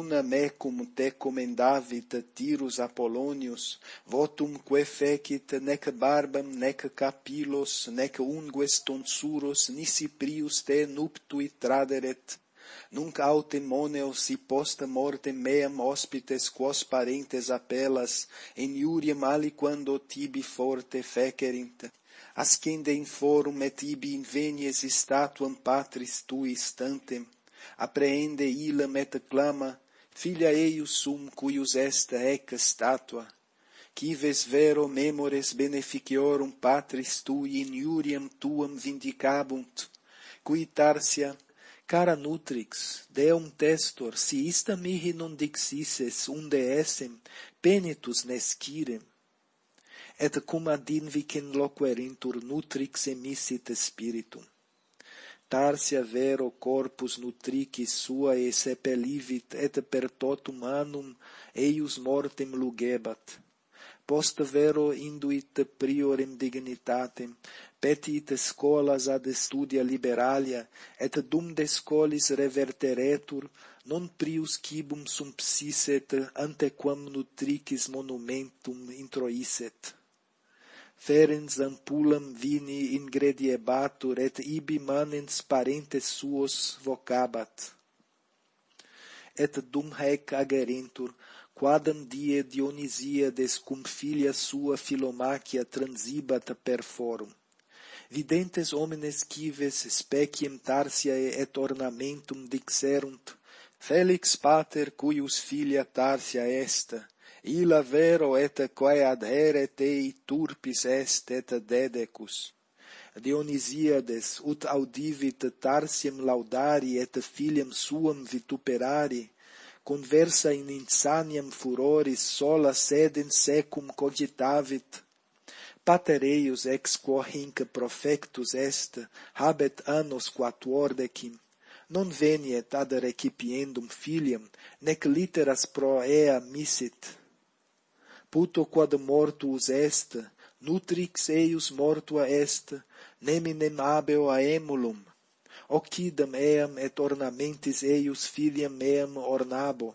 Speaker 1: una mecum te commendavit Tirus Apollonius votumque fecit nec barbam nec capillos nec ungues tonsuros nisi prius te nuptui traderet nunc autem moneo si posta mortem meam hospites quos parentes appellas in iuriam aliquando tibi forte fecerint ascende in forum et ibi invenies statuam patris tui stantem. Apprehende illam et clama filia eius sum cuius est ec statua. Cives vero memores beneficiorum patris tui in iuriam tuam vindicabunt, qui tarsia, Cara nutrix, deum testor, si ista mihi non dixises unde essem, penitus nescirem. Et cum ad invicen loquerintur nutrix emissit spiritum. Tarsia vero corpus nutrici e sepelivit et per totum annum eius mortem lugebat. Post vero induit priorem dignitatem, petit scolas ad studia liberalia, et dum de scolis reverteretur, non prius cibum sumpsisset antequam nutricis monumentum introisset. Ferens ampulam vini ingrediebatur et ibi manens parentes suos vocabat. Et dum haec agerentur, quadam die Dionisia des cum filia sua Philomachia transibat per forum videntes homines cives speciem Tarsiae et ornamentum dixerunt, Felix pater cuius filia Tarsia est, illa vero et quae adhere tei turpis est et dedecus. Dionisiades ut audivit Tarsiem laudari et filiam suam vituperari, conversa in insaniam furoris sola sedem secum cogitavit, patereius ex quo hinc profectus est, habet annos quatuordecim, non veniet ad recipiendum filiam, nec literas pro ea missit. Puto quod mortuus est, nutrix eius mortua est, neminem abeo aemulum, occidam eam et ornamentis eius filiam meam ornabo,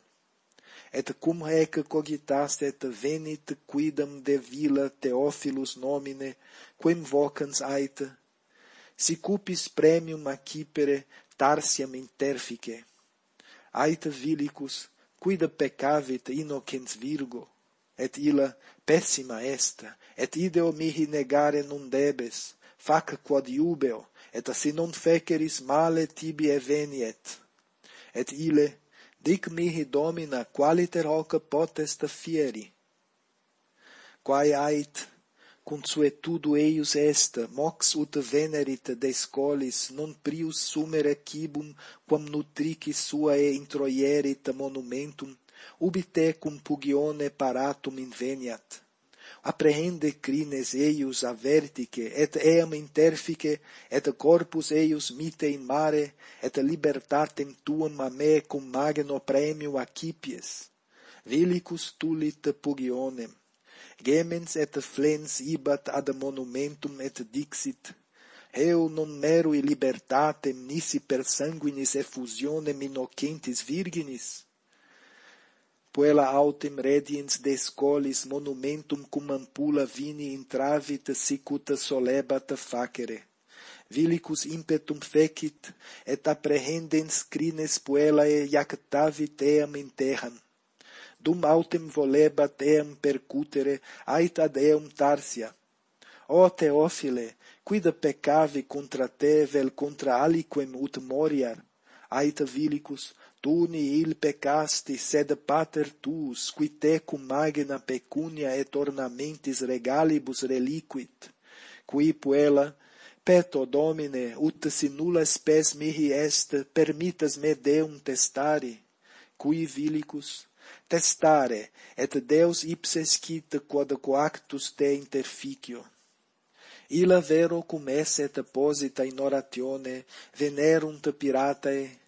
Speaker 1: et cum haec cogitaste et venit quidam de villa Theophilus nomine, quem vocans ait, si cupis premium accipere tarsiam interfice. Ait vilicus, quida peccavit innocens virgo, et illa pessima est, et ideo mihi negare non debes, fac quod iubeo, et si non feceris male tibi eveniet. Et ile, dic mihi domina qualiter hoc potest fieri. Quae ait consuetudo eius est, mox ut venerit descolis, non prius sumere cibum, quam nutrici suae introierit monumentum, ubi te cum pugione paratum inveniat apprehende crines eius avertice, et eam interfice, et corpus eius mite in mare, et libertatem tuam a me cum magno premio acipies. Vilicus tulit pugionem, gemens et flens ibat ad monumentum et dixit, eu non mero libertatem nisi per sanguinis effusionem innocentis virginis, puella autem rediens descolis monumentum cum ampula vini intravit sicuta solebat facere. Vilicus impetum fecit, et apprehendens crines puellae iactavit eam in terram. Dum autem volebat eam percutere, ait ad eum Tarsia. O Teofile, quida peccavi contra te vel contra aliquem ut moriar? Ait Vilicus, fortuni il peccasti, sed pater tuus, qui tecum magna pecunia et ornamentis regalibus reliquit, qui puella, peto domine, ut si nulla spes mihi est, permitas me deum testari, qui vilicus, testare, et Deus ipse scit quod coactus te interficio. Illa vero cum esset posita in oratione, venerunt piratae,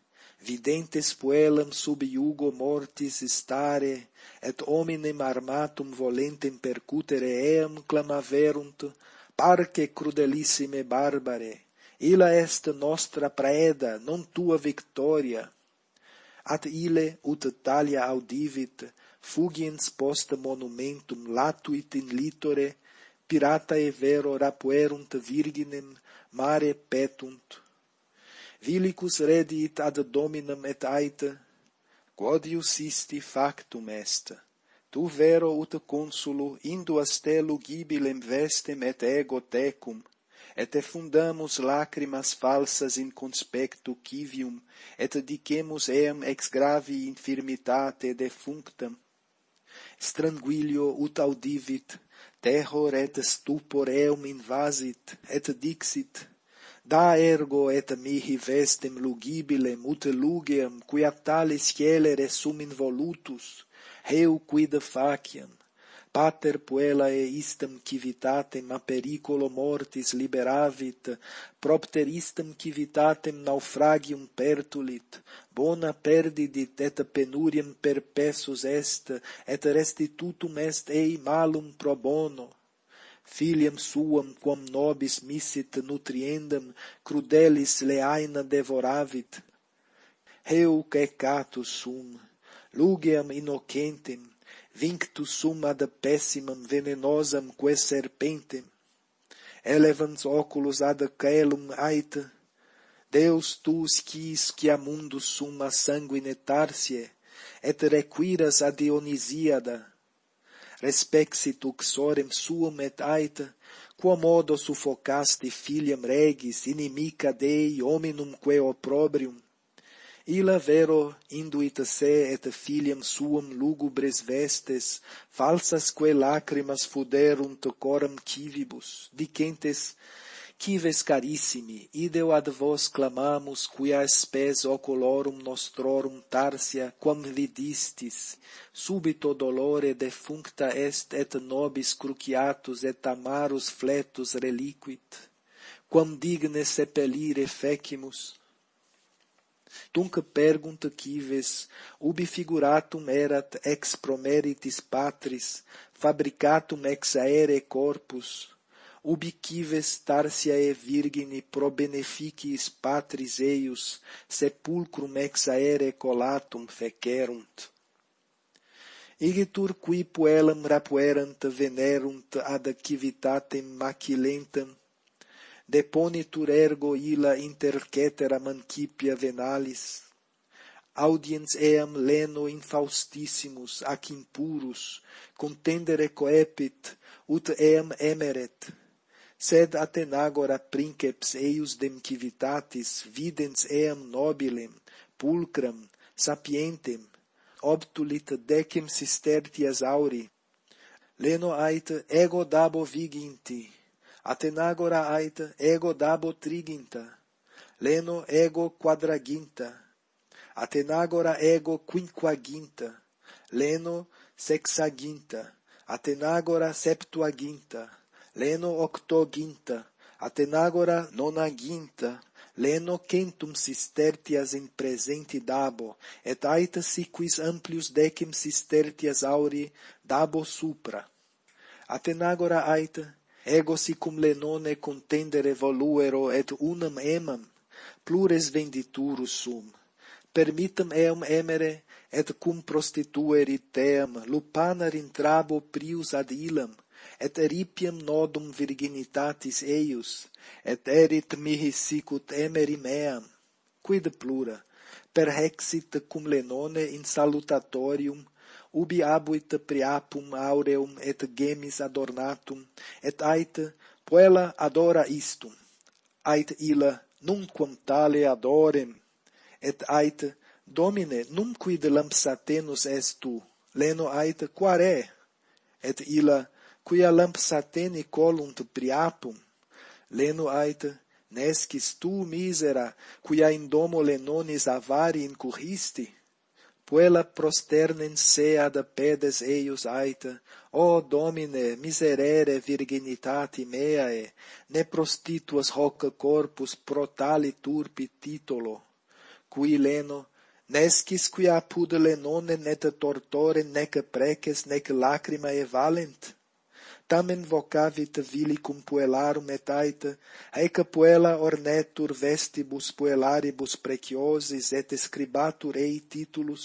Speaker 1: videntes puellam sub iugo mortis stare, et hominem armatum volentem percutere eam clamaverunt, parque crudelissime barbare, illa est nostra praeda, non tua victoria. At ile ut talia audivit, fugiens post monumentum latuit in litore, pirata e vero rapuerunt virginem, mare petunt, Vilicus redit ad dominum et aita, quod iusisti factum est. Tu vero ut consulu induas te gibilem vestem et ego tecum, et effundamus lacrimas falsas in conspectu civium, et dicemus eam ex gravi infirmitate defunctam. Stranguilio ut audivit, terror et stupor eum invasit, et dixit, Da ergo et mihi vestem lugibile mute lugeam, quia talis scelere sum involutus, heu quid faciam, pater puellae istam civitatem a periculo mortis liberavit, propter istam civitatem naufragium pertulit, bona perdidit et penuriam perpessus est, et restitutum est ei malum pro bono, Filiam suam quam nobis missit nutriendam, crudelis leaina devoravit. Heu catus sum, lugeam innocentem, vinctus sum ad pessimam venenosam quae serpentem, elevans oculos ad caelum aita, Deus tuus quis quia mundus summa sanguine tarsie, et requiras ad Dionisiada, respexit uxorem suum et aita, quomodo suffocasti filiam regis inimica Dei hominum quae opprobrium, illa vero induit se et filiam suam lugubres vestes, falsas quae lacrimas fuderunt coram civibus, dicentes cives carissimi, ideo ad vos clamamus, quia spes oculorum nostrorum tarsia, quam vidistis, subito dolore defuncta est et nobis cruciatus et amarus fletus reliquit, quam digne sepelire fecimus. Tunc pergunt quives, ubi figuratum erat ex promeritis patris, fabricatum ex aere corpus, ubiquives tarsiae virgini pro beneficiis patris eius sepulcrum ex aere colatum fecerunt. Igitur qui puellam rapuerant venerunt ad civitatem macilentam, deponitur ergo illa intercetera mancipia venalis, audiens eam leno infaustissimus ac impurus contendere coepit ut eam emeret sed Atenagora princeps eius dem civitatis videns eam nobilem, pulcram, sapientem, obtulit decem sistertias auri, leno ait ego dabo viginti, Atenagora aita ego dabo triginta, leno ego quadraginta, Atenagora ego quinquaginta, leno sexaginta, Atenagora septuaginta, leno octoginta, Atenagora nonaginta, leno centum sistertias in presenti dabo, et aita si quis amplius decim sistertias auri dabo supra. Atenagora aita, ego si cum lenone contendere voluero et unam emam, plures venditurus sum. Permitam eum emere, et cum prostitueri team, lupanar in trabo prius ad ilam, et eripiam nodum virginitatis eius, et erit mihi sicut emeri meam, quid plura, per hexit cum lenone in salutatorium, ubi abuit priapum aureum et gemis adornatum, et ait puella adora istum, ait illa nunquam tale adorem, et ait domine num quid lampsatenus est tu, leno ait quare, et illa quia lampsateni colunt priapum, leno aita, nescis tu misera, quia in domo lenonis avari incurristi, puella prosternen se ad pedes eius aita, o Domine, miserere virginitati meae, ne prostituas hoc corpus pro tali turpi titulo, qui leno, nescis quia apud lenone net tortore nec preces nec lacrimae valent, tamen vocavit vili cum puellarum etaita, aeca puella ornetur vestibus puellaribus preciosis et scribatur ei titulus,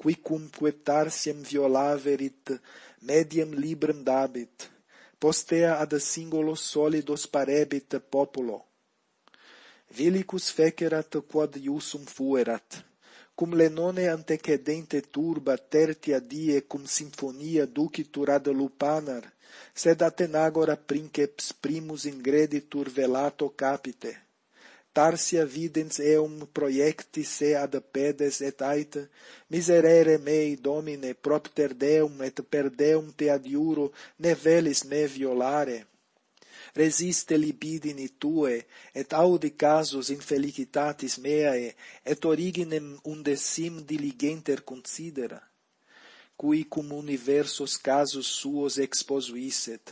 Speaker 1: qui cum tarsiem violaverit mediam libram dabit, postea ad singulos solidos parebit populo. Vilicus fecerat quod iusum fuerat, cum lenone antecedente turba tertia die cum sinfonia ducitur ad lupanar, sed Atenagora princeps primus ingreditur velato capite. Tarsia videns eum proiecti se ad pedes et aita, miserere mei domine propter deum et per deum te adiuro ne velis me violare. Resiste libidini tue, et audi casus infelicitatis meae, et originem undecim diligenter considera cui cum universos casus suos exposuisset,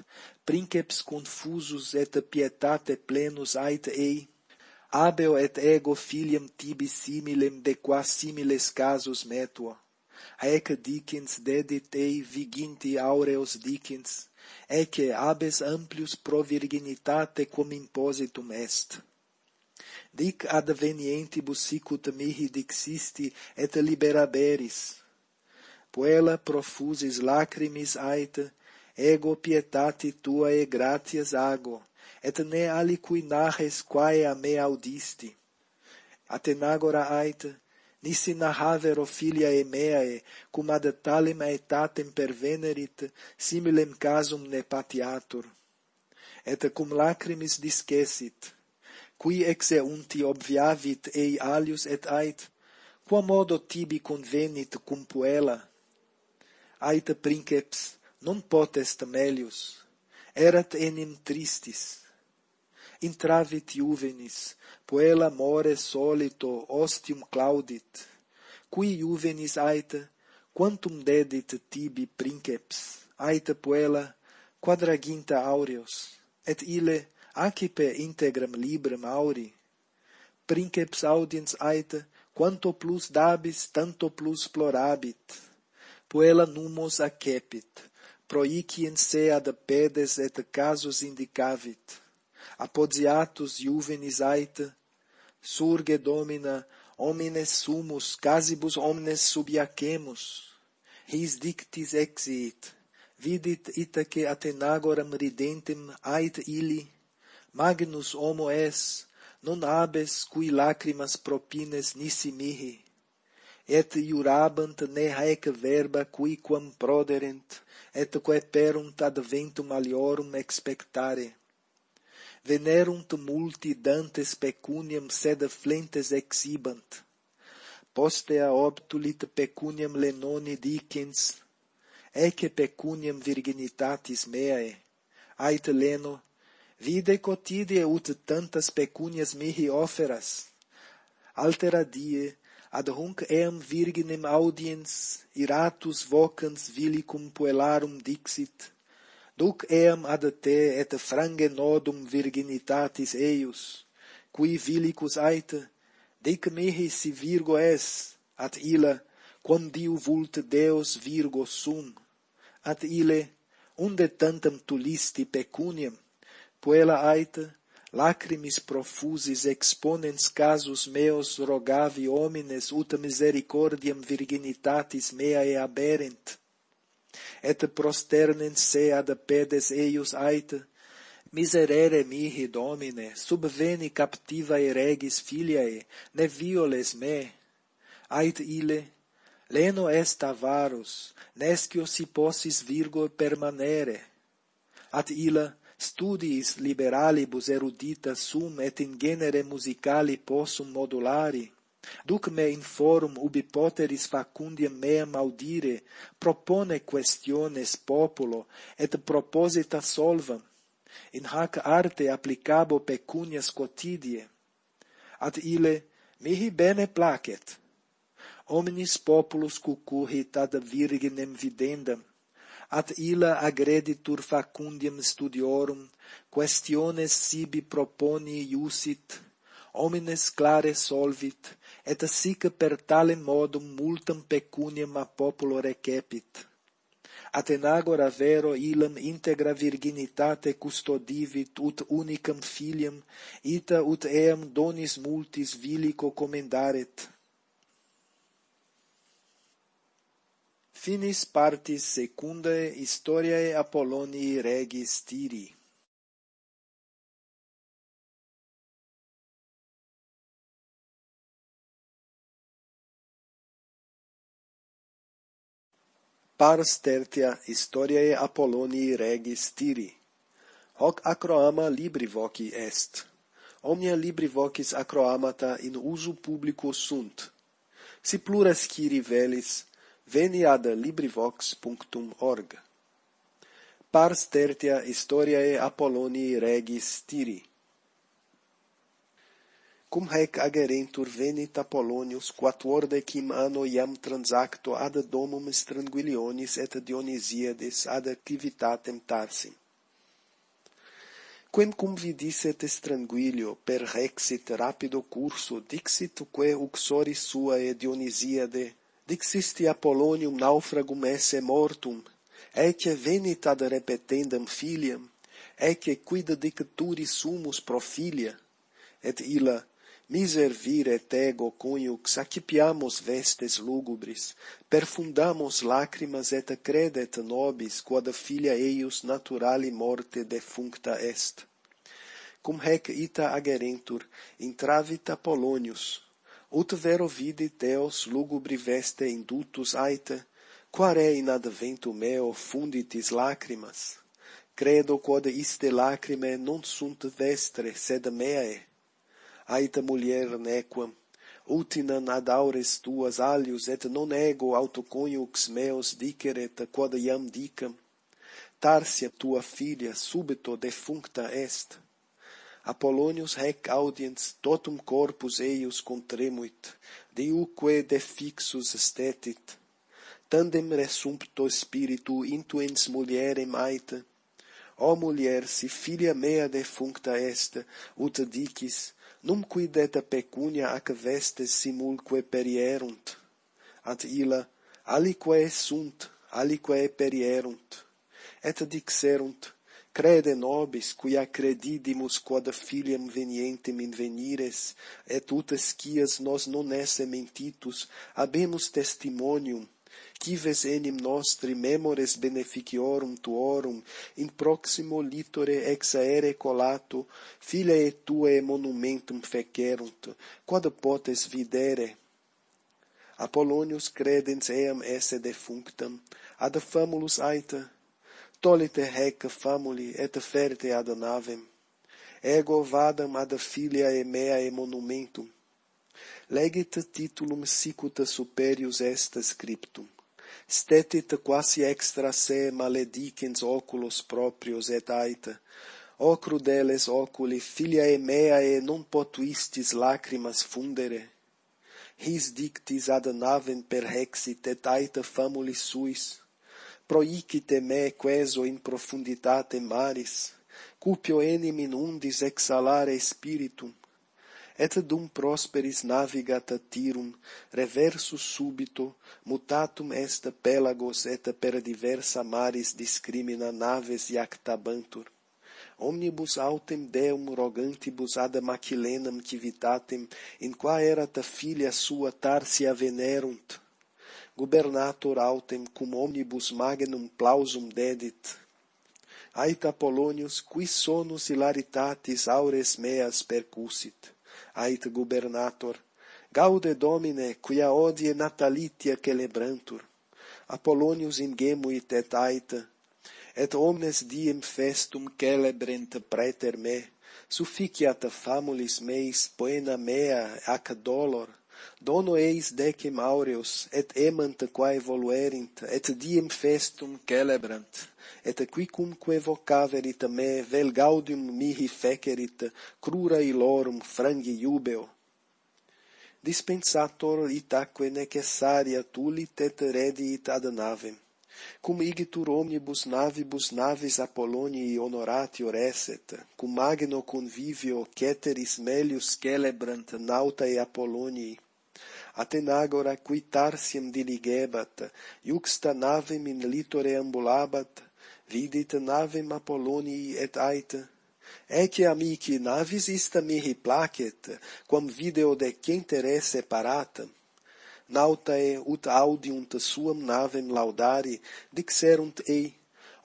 Speaker 1: princeps confusus et pietate plenus ait ei, abeo et ego filiam tibi similem de qua similes casus metua. Ec dicens dedit ei viginti aureos dicens, ecce abes amplius pro virginitate cum impositum est dic advenientibus sicut mihi dixisti et liberaberis puella profusis lacrimis aita, ego pietati tuae gratias ago, et ne aliqui narres quae a me audisti. Atenagora aita, nisi narravero e meae, cum ad talem aetatem pervenerit, similem casum ne patiatur. Et cum lacrimis discesit, qui exeunti obviavit ei alius et ait, quamodo tibi convenit cum puella, aita princeps non potest melius erat enim tristis. Intravit juvenis puella more solito ostium claudit. Qui juvenis aita quantum dedit tibi princeps aita puella quadraginta aureos et ille acipe integram librem auri. Princeps audiens aita quanto plus dabis tanto plus plorabit puella numos accepit, proicien se ad pedes et casus indicavit, apodiatus juvenis ait, surge domina, homines sumus, casibus omnes subiacemus, his dictis exiit, vidit itaque Athenagoram ridentem ait illi, magnus homo es, non abes cui lacrimas propines nisi mihi, et iurabant ne haec verba quicquam proderent, et quae perunt ad ventum aliorum expectare. Venerunt multi dantes pecuniam sed flentes exibant. Postea obtulit pecuniam lenoni dicens, ecce pecuniam virginitatis meae, ait leno, vide cotidie ut tantas pecunias mihi oferas, altera die, ad hunc eam virginem audiens iratus vocans vili cum puellarum dixit duc eam ad te et frange nodum virginitatis eius qui vilicus aita dic mihi si virgo es at illa quam diu vult deos virgo sum at ille unde tantam tulisti pecuniam puella aita lacrimis profusis exponens casus meos rogavi homines ut misericordiam virginitatis meae aberent. Et prosternens se ad pedes eius ait, miserere mihi domine subveni captivae regis filiae ne violes me. Ait ile leno est avarus nescio si possis virgo permanere. At illa studiis liberalibus erudita sum et in genere musicali possum modulari, duc me in forum ubi poteris facundiam meam audire, propone questiones populo, et proposita solvam, in hac arte applicabo pecunias quotidie. Ad ile mihi bene placet. Omnis populus cucurrit ad virginem videndam, ad illa agreditur facundiam studiorum, questiones sibi proponi iusit, homines clare solvit, et sic per tale modum multam pecuniam a populo recepit. Atenagora vero illam integra virginitate custodivit ut unicam filiam, ita ut eam donis multis vilico comendaret Finis partis secundae historiae Apollonii Regis Tiri. Pars tertia historiae Apollonii Regis Tiri. Hoc acroama libri voci est. Omnia libri vocis acroamata in usu publico sunt. Si pluras ciri velis, veni ad LibriVox.org. Pars tertia historiae Apollonii regis Tiri. Cum haec agerentur venit Apollonius quatuordecim anno iam transacto ad domum Stranguilionis et Dionisiades ad activitatem Tarsim. Quem cum vidisset Stranguilio per rexit rapido curso dixit que uxoris suae Dionisiade Dixisti Apollonium naufragum esse mortum, ecce venit ad repetendam filiam, ecce quid dicturi sumus pro filia, et illa miservire et ego coniux accipiamus vestes lugubris, perfundamus lacrimas et credet nobis quod filia eius naturali morte defuncta est. Cum hec ita agerentur, intravit Apollonius, ut vero vidi teos lugubri veste indutus aita, quare in adventu meo funditis lacrimas. Credo quod iste lacrime non sunt vestre, sed meae. Aita mulier nequam, utinan ad aures tuas alius, et non ego autoconiux meos diceret, quod iam dicam. Tarsia tua filia subito defuncta est Apollonius hec audiens totum corpus eius contremuit, deuque defixus estetit, tandem resumpto spiritu intuens mulierem aita, O mulier, si filia mea defuncta est, ut dicis, num quid et pecunia ac vestes simulque perierunt. Ad illa, aliquae sunt, aliquae perierunt. Et dixerunt, Crede nobis, quia credidimus quod filiam venientem invenires, et ut escias nos non esse mentitus, habemus testimonium, cives enim nostri memores beneficiorum tuorum, in proximo litore ex aere colato, filiae tuae monumentum fecerunt, quod potes videre. Apollonius credens eam esse defunctam, ad famulus aita, stolite hec famuli et ferte ad navem, ego vadam ad filia e meae monumentum, legit titulum sicut superius est scriptum, stetit quasi extra se maledicens oculos proprios et aita, o crudeles oculi filiae meae non potuistis lacrimas fundere, his dictis ad navem perhexit et aita famuli suis, proicite me queso in profunditate maris, cupio enim in undis exhalare spiritum, et dum prosperis navigat Tirum, reversus subito, mutatum est pelagos et per diversa maris discrimina naves iactabantur. Omnibus autem Deum rogantibus ad Macilenam civitatem, in qua erat filia sua Tarsia venerunt, gubernator autem cum omnibus magnum plausum dedit. Aita Polonius, qui sonus hilaritatis aures meas percussit. Ait gubernator, gaude Domine, quia odie natalitia celebrantur. Apollonius ingemuit et aita, et omnes diem festum celebrent preter me, sufficiat famulis meis poena mea ac dolor, dono eis decem aureus, et emant quae voluerint, et diem festum celebrant, et quicumque vocaverit me vel gaudium mihi fecerit, crura ilorum frangi iubeo. Dispensator itaque necessaria tulit et rediit ad navem cum igitur omnibus navibus navis Apollonii honoratio reset, cum magno convivio ceteris melius celebrant nautae Apollonii, atenagora qui Tarsiem diligebat, iuxta navem in litore ambulabat, vidit navem Apollonii et aita, Ecce amici navis ista mihi placet, quam video de centere separata. Nautae ut audiunt suam navem laudari, dixerunt ei,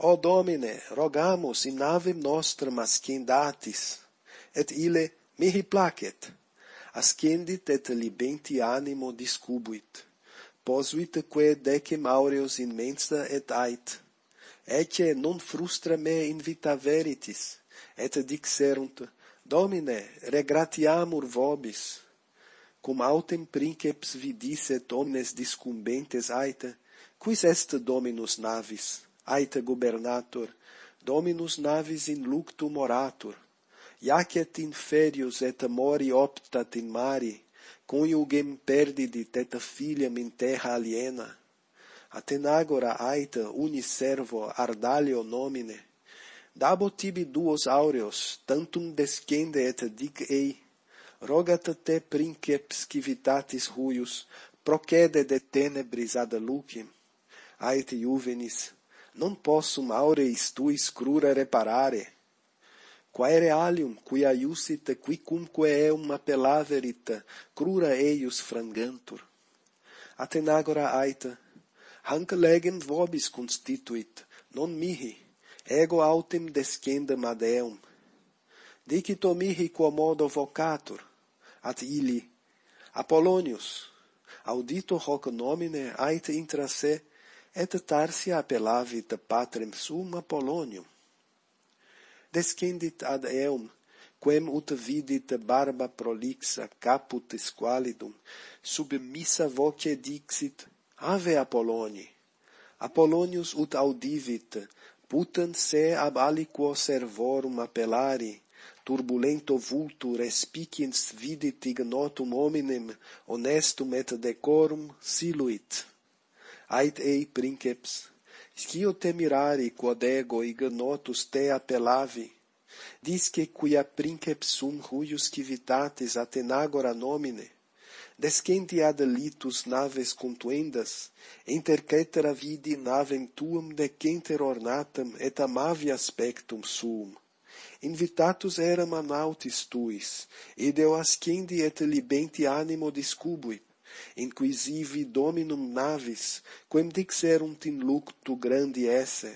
Speaker 1: O Domine, rogamus in navem nostram ascendatis, et ile mihi placet ascendit et libenti animo discubuit. Posuitque decem aureos in mensa et ait. Ecce non frustra me invita veritis, et dixerunt,
Speaker 2: Domine, regratiamur vobis. Cum autem princeps vidisset omnes discumbentes aita, quis est Dominus navis, aita gubernator, Dominus navis in luctum oratur, Iacet inferius et mori optat in mari, coniugem perdidit et filiam in terra aliena. Atenagora aita uniservo ardalio nomine, dabo tibi duos aureos, tantum descende et dic ei, rogat te princeps civitatis huius, procede de tenebris ad lucem. Aet juvenis, non possum aureis tuis crura reparare, quae realium, quia qui quicumque eum appellaverit, crura eius frangantur. Atenagora aita, hanc legem vobis constituit, non mihi, ego autem descendam ad eum. Dicito mihi quomodo vocatur, at ili, Apollonius, audito hoc nomine ait intra se, et tarsia appellavit patrem sum Apollonium descendit ad eum, quem ut vidit barba prolixa caput squalidum, sub missa voce dixit, Ave Apolloni. Apollonius ut audivit, putant se ab aliquo servorum appellari, turbulento vultu respiciens vidit ignotum hominem, honestum et decorum siluit. Ait ei princeps, scio te mirari quod ego ignotus te appellavi, disque quia princeps sum huius civitatis atenagora nomine, descendi ad litus naves contuendas, inter cetera vidi navem tuum decenter ornatam et amavi aspectum suum. Invitatus eram a nautis tuis, id eo ascendi et libenti animo discubuit, inquisivi dominum navis, quem dixerunt in luctu grandi esse,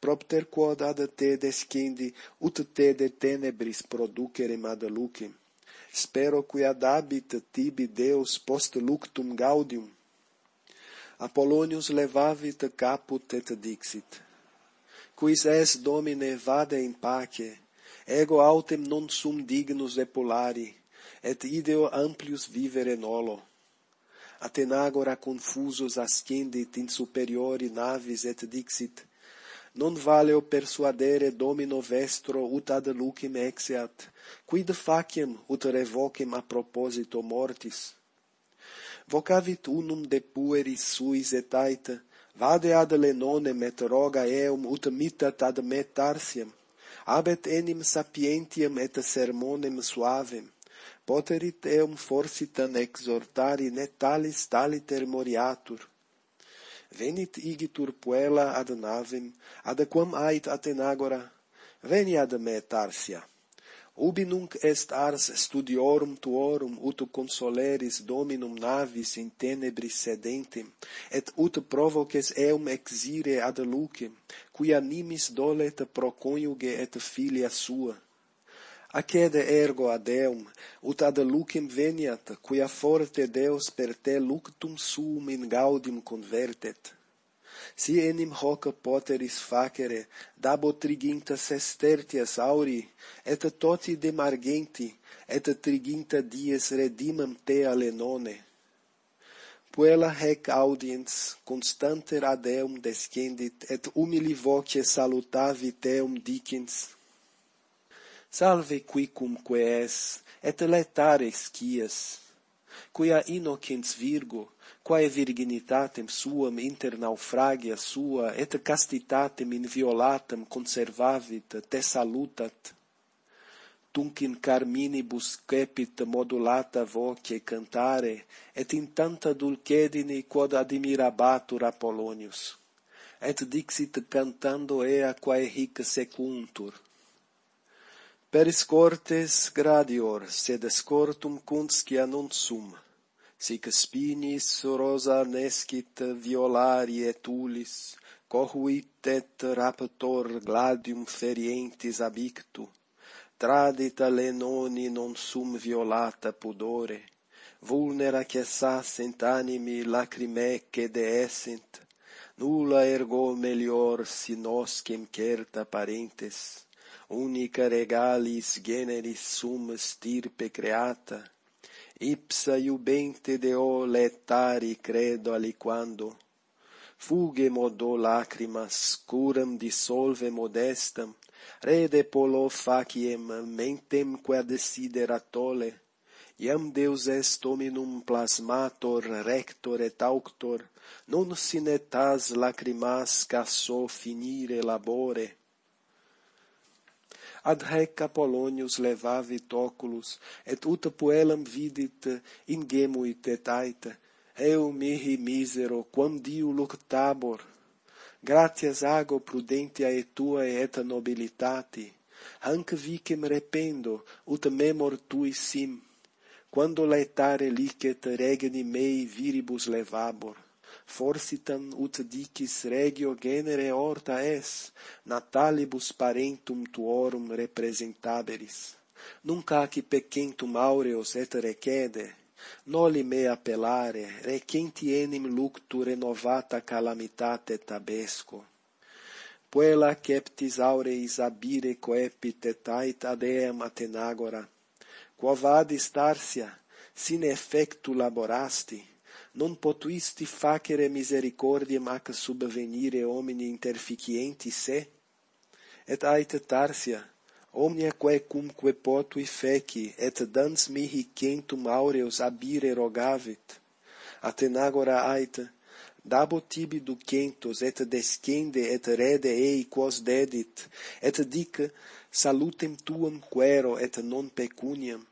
Speaker 2: propter quod ad te descendi ut te de tenebris producere ad lucem. Spero qui ad habit tibi Deus post luctum gaudium. Apollonius levavit caput et dixit. Quis es, Domine, vade in pace, ego autem non sum dignus epulari, et ideo amplius vivere nolo. Atenagora confusus ascendit in superiori navis et dixit, non valeo persuadere domino vestro ut ad lucem exeat, quid faciem ut revocem a proposito mortis? Vocavit unum de pueris suis et aita, vade ad lenonem et roga eum ut mitat ad me tarsiam, abet enim sapientiam et sermonem suavem, poterit eum forsitan exhortari ne talis taliter moriatur. Venit igitur puella ad navem, ad quam ait Atenagora, veni ad me Tarsia. Ubi nunc est ars studiorum tuorum, ut consoleris dominum navis in tenebris sedentem, et ut provoces eum exire ad lucem, cui animis dolet pro coniuge et filia sua Accede ergo ad eum, ut ad lucem veniat, quia forte Deus per te luctum suum in gaudim convertet. Si enim hoc poteris facere, dabo triginta sestertias auri, et toti demargenti, et triginta dies redimam te alenone. Puella hec audiens constanter ad eum descendit, et humili voce salutavi teum dicens, salve quicumque es, et letare scias, quia innocens virgo, quae virginitatem suam inter naufragia sua, et castitatem inviolatam conservavit, te salutat. Tunc in carminibus cepit modulata voce cantare, et in tanta dulcedine quod admirabatur Apollonius. Et dixit cantando ea quae hic secuntur, Periscortes gradior, sed escortum cunscia non sum. Sic spinis rosa nescit violari et ulis, cohuit et raptor gladium ferientis abictu. Tradita lenoni non sum violata pudore, vulnera cessasent animi lacrimece deessent, nulla ergo melior si noscem certa parentes unica regalis generis sum stirpe creata, ipsa iubente deo letari credo aliquando, fuge modo lacrimas, curam dissolve modestam, rede polo faciem mentem quad sideratole, iam Deus est hominum plasmator, rector et auctor, non sine tas lacrimas casso finire labore, ad haec Apollonius levavit oculus, et ut puellam vidit ingemuit et aita, eu mihi misero, quam diu luctabor, gratias ago prudentia et tua et nobilitati, hanc vicem rependo, ut memor tui sim, quando laetare licet regni mei viribus levabor forsitan ut dicis regio genere horta es, natalibus parentum tuorum representaberis. Nunc aci pecentum aureos et recede, noli me appellare, recenti enim luctu renovata calamitate tabesco. Puella ceptis aureis abire coepit et ait adeam atenagora, quo vadis Tarsia, sine effectu laborasti, non potuisti facere misericordiae ac subvenire homini interficienti se? Et ait Tarsia, omnia quae cumque potui feci, et dans mihi centum aureos abire rogavit. Atenagora ait, dabo tibi ducentos, et descende, et rede ei quos dedit, et dic, salutem tuam quero, et non pecuniam,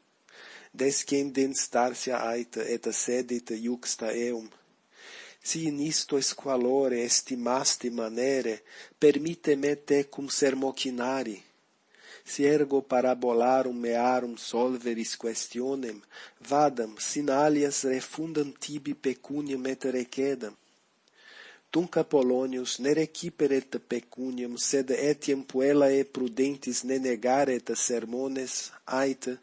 Speaker 2: descendens starsia aita et sedit iuxta eum. Si in isto esqualore estimasti manere, permite me te cum sermocinari. Si ergo parabolarum mearum solveris questionem, vadam, sinalias refundam tibi pecunium et recedam. Tunc Apollonius ne reciperet pecunium, sed etiam puella e prudentis ne negaret sermones, aita,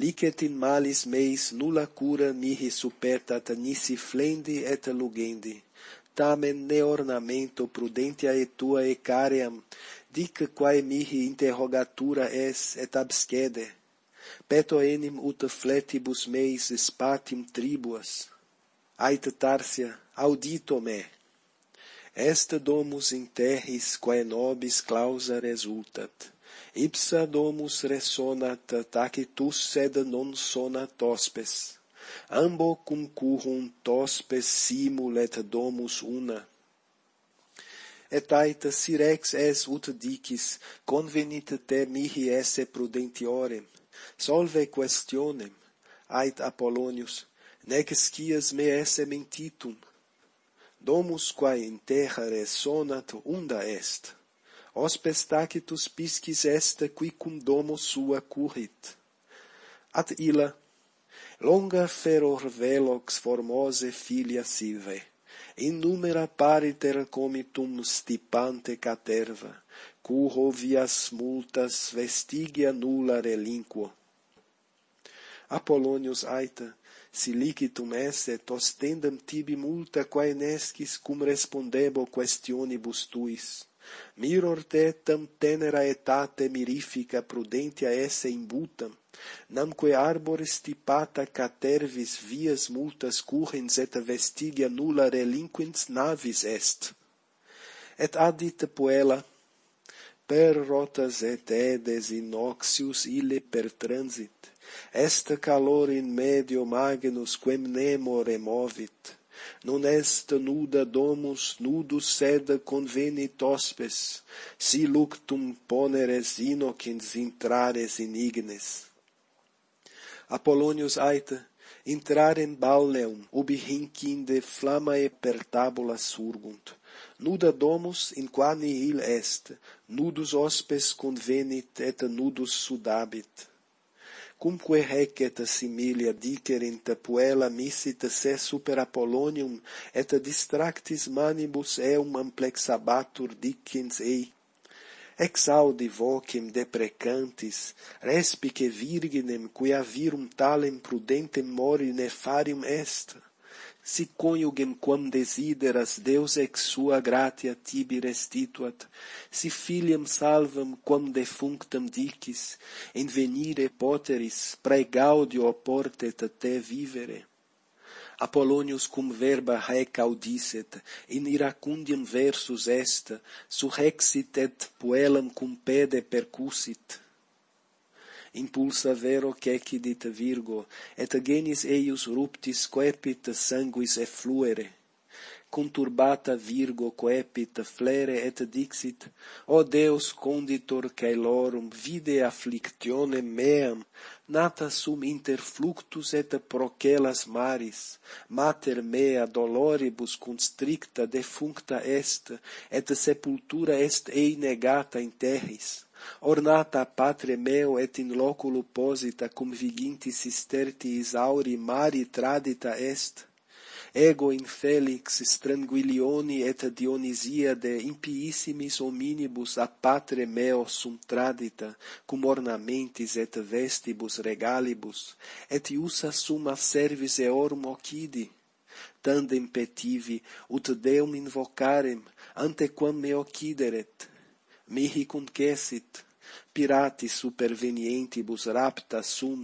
Speaker 2: licet in malis meis nulla cura mihi supertat nisi flendi et lugendi. Tamen ne ornamento prudentia et tua ecaream dic quae mihi interrogatura es et abscede. Peto enim ut fletibus meis spatim tribuas. Ait tarsia audito me. Est domus in terris quae nobis clausa resultat ipsa domus resonat tacitus sed non sonat hospes. Ambo cum currum tospes simulet domus una. Et aita sirex es ut dicis convenit te mihi esse prudentiorem. Solve questionem ait apollonius nec scias me esse mentitum. Domus quae in terra resonat unda est hospes tacitus piscis est qui cum domo sua currit. At illa, longa feror velox formose filia sive, innumera pariter comitum stipante caterva, curro vias multas vestigia nulla relinquo. Apollonius aita, si licitum esse, tostendam tibi multa quae nescis cum respondebo questionibus tuis Miror te tam tenera etate mirifica prudentia esse imbutam, namque arbores stipata catervis vias multas currens et vestigia nulla relinquens navis est. Et adit puella, per rotas et edes inoxius ille per transit, est calor in medio magnus quem nemo removit, non est nuda domus nudus sed convenit hospes si luctum poneres inocens intrares in ignes. Apollonius aita intrar in balneum ubi hinc inde flammae per tabula surgunt. Nuda domus in qua nihil est nudus hospes convenit et nudus sudabit cumque recet similia dicerint puella missit se super Apollonium, et distractis manibus eum amplexabatur dicens ei. Exaudi vocem deprecantis, respice virginem, quia virum talem prudentem mori nefarium est si coniugem quam desideras Deus ex sua gratia tibi restituat, si filiam salvam quam defunctam dicis, in venire poteris prae gaudio portet te vivere. Apollonius cum verba rec audicet, in iracundiam versus est, surrexit et puellam cum pede percussit impulsa vero cecidit Virgo, et genis eius ruptis coepit sanguis effluere. Conturbata Virgo coepit flere et dixit, O Deus conditor caelorum, vide afflictione meam, nata sum inter fluctus et procelas maris, mater mea doloribus constricta defuncta est, et sepultura est ei negata in terris ornata patre meo et in loculo posita cum viginti sisterti isauri mari tradita est ego in felix stranguilioni et Dionysia de impiissimis hominibus a patre meo sum tradita, cum ornamentis et vestibus regalibus, et iussa summa servis eorum occidi. Tandem petivi, ut Deum invocarem, antequam me occideret, mihi concessit, pirati supervenientibus rapta sum,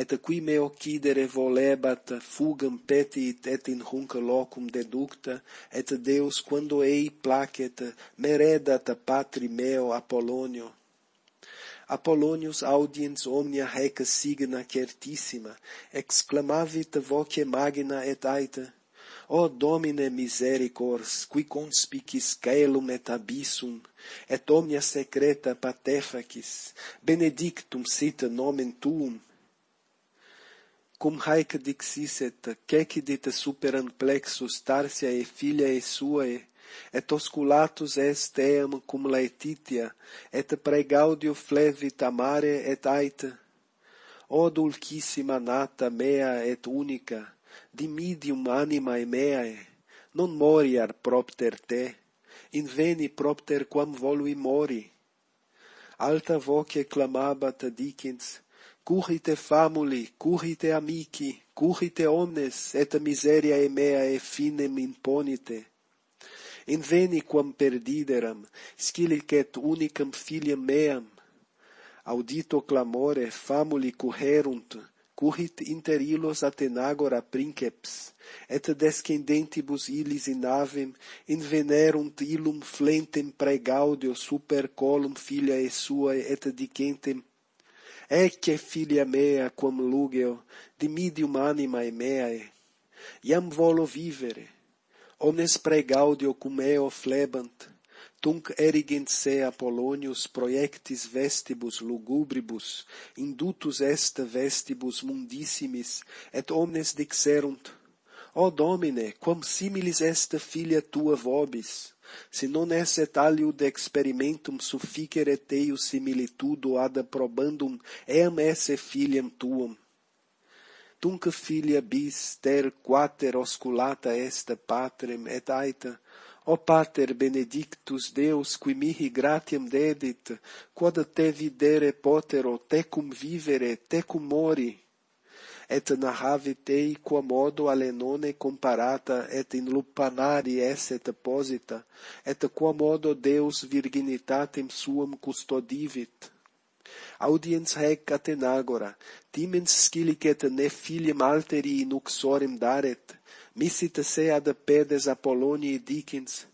Speaker 2: et qui me occidere volebat, fugam petit et in hunc locum deducta, et Deus quando ei placet, meredat patri meo Apollonio. Apollonius audiens omnia haec signa certissima, exclamavit voce magna et aita, O Domine misericors, qui conspicis caelum et abyssum, et omnia secreta patefacis, benedictum sit nomen tuum, cum haec dixiset, cecidit superan plexus e filiae suae, et osculatus est eam cum laetitia, et pregaudio flevit amare et aita. O dulcissima nata mea et unica, dimidium animae meae, non moriar propter te, inveni propter quam volui mori. Alta voce clamabat dicens, currite famuli, currite amici, currite omnes, et miseria meae finem imponite. Inveni quam perdideram, scilicet unicam filiam meam. Audito clamore famuli currerunt, currit inter illos Atenagora princeps, et descendentibus illis in avem, in venerunt illum flentem pregaudio super colum filiae suae et dicentem, Ecce filia mea quam lugeo, dimidium animae meae, iam volo vivere, omnes pregaudio cum eo flebant, Tunc erigent se Apollonius proiectis vestibus lugubribus, indutus est vestibus mundissimis, et omnes dixerunt, O Domine, quam similis est filia tua vobis, si non esset aliud experimentum sufficeret eius similitudo ad probandum eam esse filiam tuum. Tunc filia bis ter quater osculata est patrem et aita, O Pater benedictus Deus, qui mihi gratiam dedit, quod te videre potero, tecum vivere, tecum mori, et narrave tei quam modo alenone comparata et in lupanari esset posita et qua modo Deus virginitatem suam custodivit. Audiens rec atenagora timens scilicet ne filiam alteri in uxorem daret Missit se ad pedes Apollonii dicens,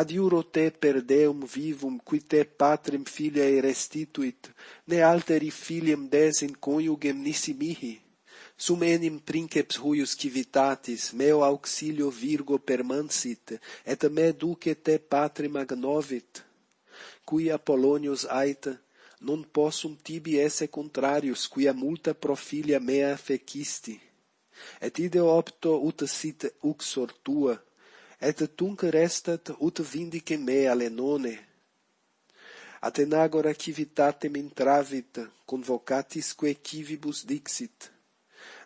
Speaker 2: ad iuro te per Deum vivum, qui te patrem filiae restituit, ne alteri filiam des in coniugem nisi mihi. Sum enim princeps huius civitatis, meo auxilio virgo permansit, et me duce te patrem agnovit. cui Apollonius aita, non possum tibi esse contrarius, quia multa profilia mea fecisti et ide opto ut sit uxor tua, et tunc restat ut vindice me alenone. Atenagora civitatem intravit, convocatisque civibus dixit.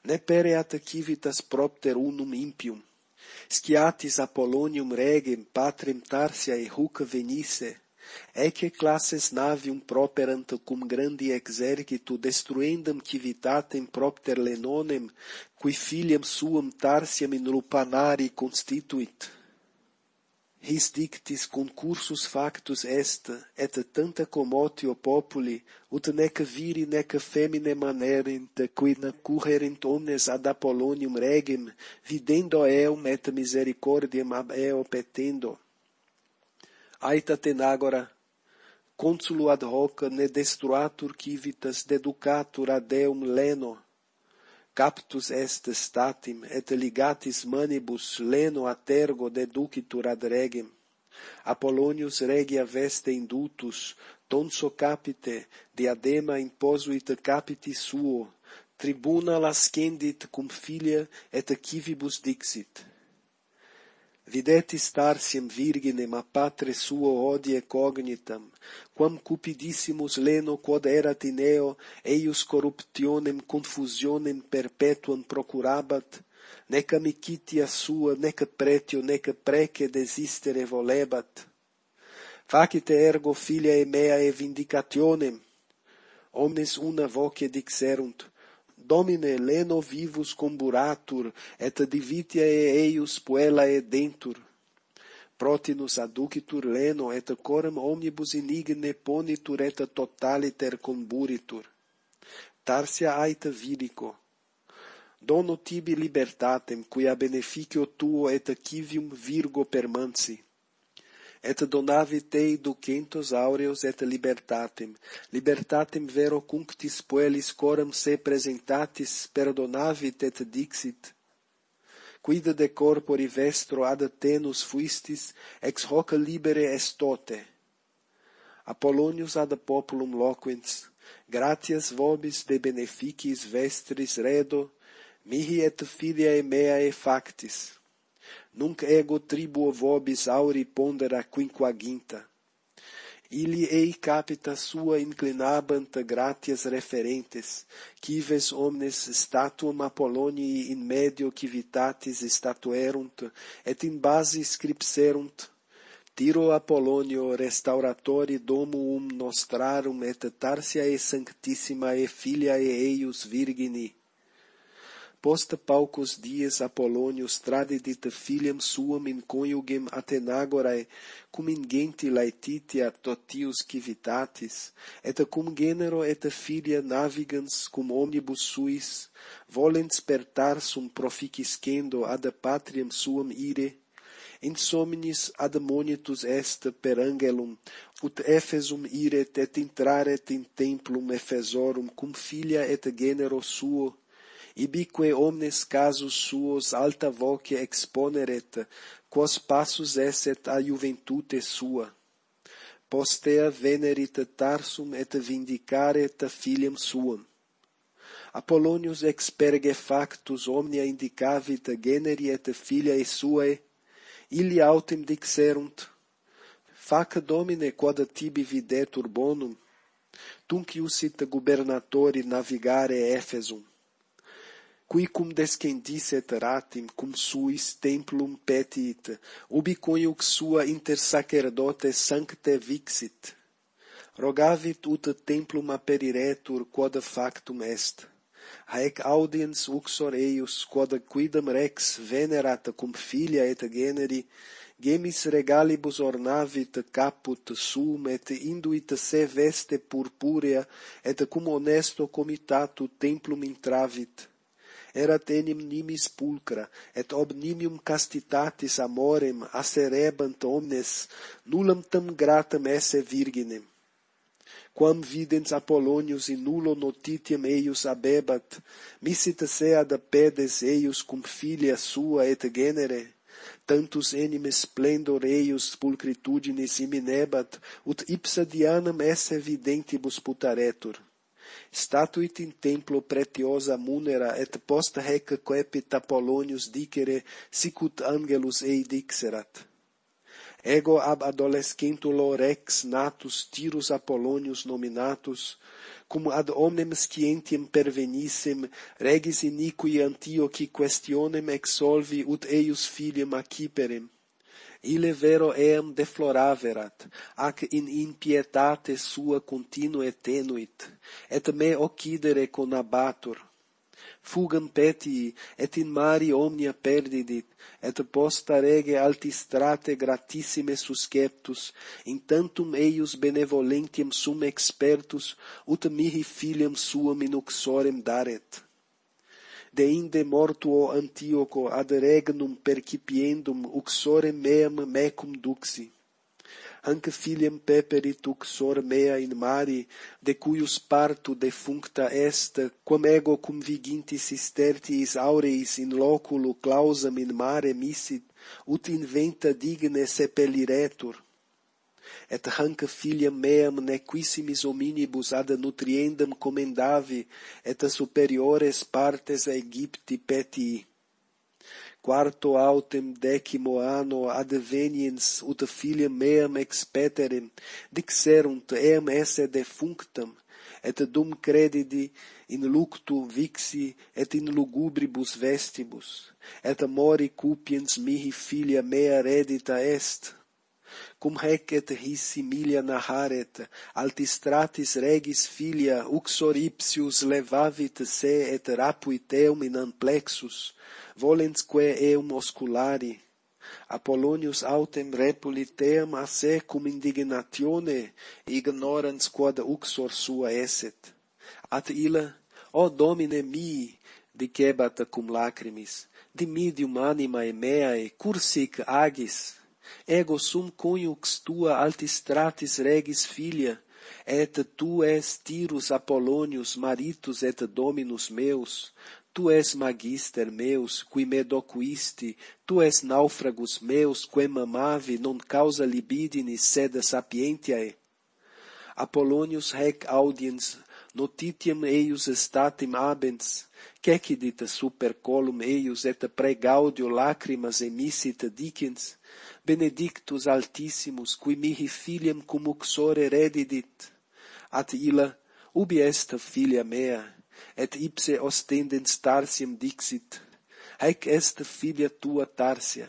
Speaker 2: Ne pereat civitas propter unum impium, sciatis Apollonium regem patrem Tarsia e huc venisse, Ecce classes navium properant cum grandi exercitu destruendam civitatem propter lenonem, qui filiam suam Tarsiam in lupanari constituit. His dictis concursus factus est, et tanta commotio populi, ut nec viri nec femine manerint, qui currerint omnes ad Apollonium regem, videndo eum et misericordiam ab eo petendo aita agora, consulo ad hoc ne destruatur civitas deducatur ad eum leno, captus est statim et ligatis manibus leno a tergo deducitur ad regem. Apollonius regia veste indutus, tonso capite, diadema imposuit capiti suo, tribuna lascendit cum filia et civibus dixit videtis starsiem virginem a patre suo odie cognitam, quam cupidissimus leno quod erat in eo, eius corruptionem confusionem perpetuam procurabat, nec amicitia sua, nec pretio, nec prece desistere volebat. Facite ergo filia e mea e vindicationem, omnes una voce dixerunt, Domine Leno vivus comburatur, et divitiae eius puellae dentur. Protinus aducitur Leno, et coram omnibus inigne ponitur, et totaliter comburitur. Tarsia aita virico. Dono tibi libertatem, quia beneficio tuo et civium virgo permansi et donavi Tei ducentos aureos et libertatem, libertatem vero cunctis puelis coram se presentatis perdonavit et dixit, quid de corpori vestro ad tenus fuistis, ex hoc libere estote. Apollonius ad populum loquens, gratias vobis de beneficis vestris redo, mihi et filiae meae factis. Nunc ego tribuo vobis auri pondera quinquaginta. Ili ei capita sua inclinabant gratias referentes, cives omnes statuum Apollonii in medio civitatis statuerunt, et in base scripserunt, Tiro Apollonio restauratori domuum nostrarum et tarsiae sanctissimae filiae eius virgini, Post paucos dies Apollonius tradidit filiam suam in coniugem Athenagorae, cum ingenti laetitia totius civitatis, et cum genero et filia navigans cum omnibus suis, volens per Tarsum proficiscendo ad patriam suam ire, insomnis ad monitus est per angelum, ut Ephesum iret et intraret in templum Efesorum cum filia et genero suo, ibique omnes casus suos alta voce exponeret, quos passus esset a juventute sua. Postea venerit Tarsum et vindicaret filiam suam. Apollonius experge factus omnia indicavit generi et filiae suae, illi autem dixerunt, fac domine quod tibi videtur bonum, tunc iusit gubernatori navigare Efesum qui cum descendis et ratim cum suis templum petit ubi coniux sua inter sacerdotes sancte vixit. Rogavit ut templum aperiretur quod factum est. Haec audiens uxor eius quod quidam rex venerat cum filia et generi gemis regalibus ornavit caput sum et induit se veste purpurea et cum honesto comitatu templum intravit erat enim nimis pulcra, et ob nimium castitatis amorem acerebant omnes, nullam tam gratam esse virginem. Quam videns Apollonius in nullo notitiam eius abebat, misit se ad pedes eius cum filia sua et genere, tantus enim splendor eius pulcritudinis iminebat, ut ipsa dianam esse videntibus putaretur statuit in templo pretiosa munera et post hec quepit Apollonius dicere sicut angelus ei dixerat. Ego ab adolescentulo rex natus tirus Apollonius nominatus, cum ad omnem scientiam pervenissem, regis iniqui Antiochi questionem exsolvi ut eius filium aciperem, Ile vero eam defloraverat, ac in impietate sua continue tenuit, et me occidere conabatur. Fugam petii, et in mari omnia perdidit, et posta rege altistrate gratissime susceptus, in tantum eius benevolentiam sum expertus, ut mihi filiam suam in uxorem daret deinde mortuo Antioco ad regnum percipiendum uxore meam mecum duxi. Hanc filiam peperit uxor mea in mari, de cuius partu defuncta est, quam ego cum vigintis istertiis aureis in loculo clausam in mare missit, ut inventa digne sepeliretur et hanc filiam meam nequisimis hominibus ad nutriendam comendavi, et superiores partes Aegypti petii. Quarto autem decimo anno adveniens ut filiam meam expeterem, dixerunt eam esse defunctam, et dum credidi in luctu vixi et in lugubribus vestibus et mori cupiens mihi filia mea redita est cum hecet his similia naharet, altistratis regis filia uxoripsius levavit se et rapuit eum in amplexus, volensque eum osculari, Apollonius autem repulit eam a se cum indignatione ignorans quod uxor sua esset. At illa, o Domine mii, dicebat cum lacrimis, dimidium anima meae, cursic agis, ego sum conjux tua altistratis regis filia, et tu es tirus Apollonius maritus et dominus meus, tu es magister meus, qui me docuisti, tu es naufragus meus, quem amavi non causa libidinis sed sapientiae. Apollonius rec audiens notitiam eius statim abens, cecidit super colum eius et pregaudio lacrimas emissit dicens, benedictus altissimus, qui mihi filiam cum uxore redidit, at illa, ubi est filia mea, et ipse ostendens Tarsiam dixit, haec est filia tua Tarsia.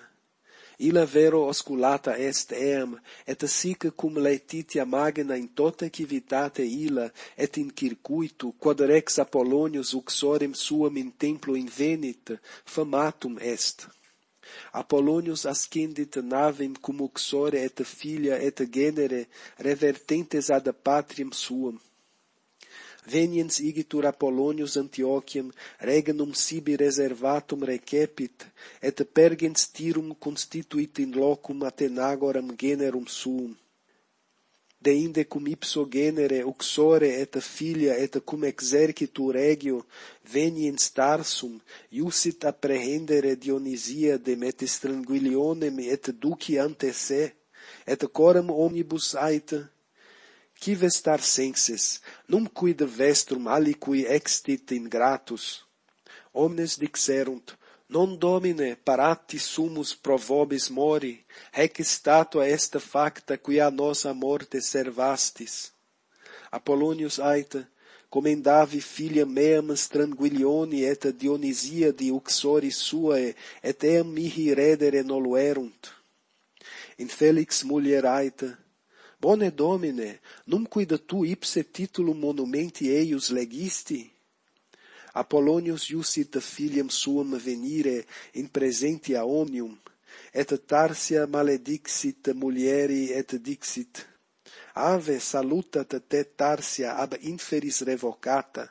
Speaker 2: Illa vero osculata est eam, et sic cum laetitia magna in tota civitate illa, et in circuitu, quod rex Apollonius uxorem suam in templo invenit, famatum est. Apollonius ascendit navem cum uxore et filia et genere revertentes ad patriam suam. Veniens igitur Apollonius Antiochiam regnum sibi reservatum recepit, et pergens tirum constituit in locum Athenagoram generum suum deinde cum ipso genere uxore et filia et cum exercitu regio veni in starsum iusit apprehendere Dionysia demetis tranquillionem et duci ante se et coram omnibus ait qui vestar senses num quid vestrum aliqui extit ingratus. Omnes dixerunt Non domine parati sumus provobis mori, hec statua est facta qui a nosa morte servastis. Apollonius aita, comendavi filia meam stranguilioni et Dionysia di uxori suae, et eam mihi redere noluerunt. In Felix mulier aita, Bone Domine, num quid tu ipse titulum monumenti eius legisti? Apollonius iusit filiam suam venire in presentia omnium, et Tarsia maledixit mulieri et dixit, Ave salutat te Tarsia ab inferis revocata.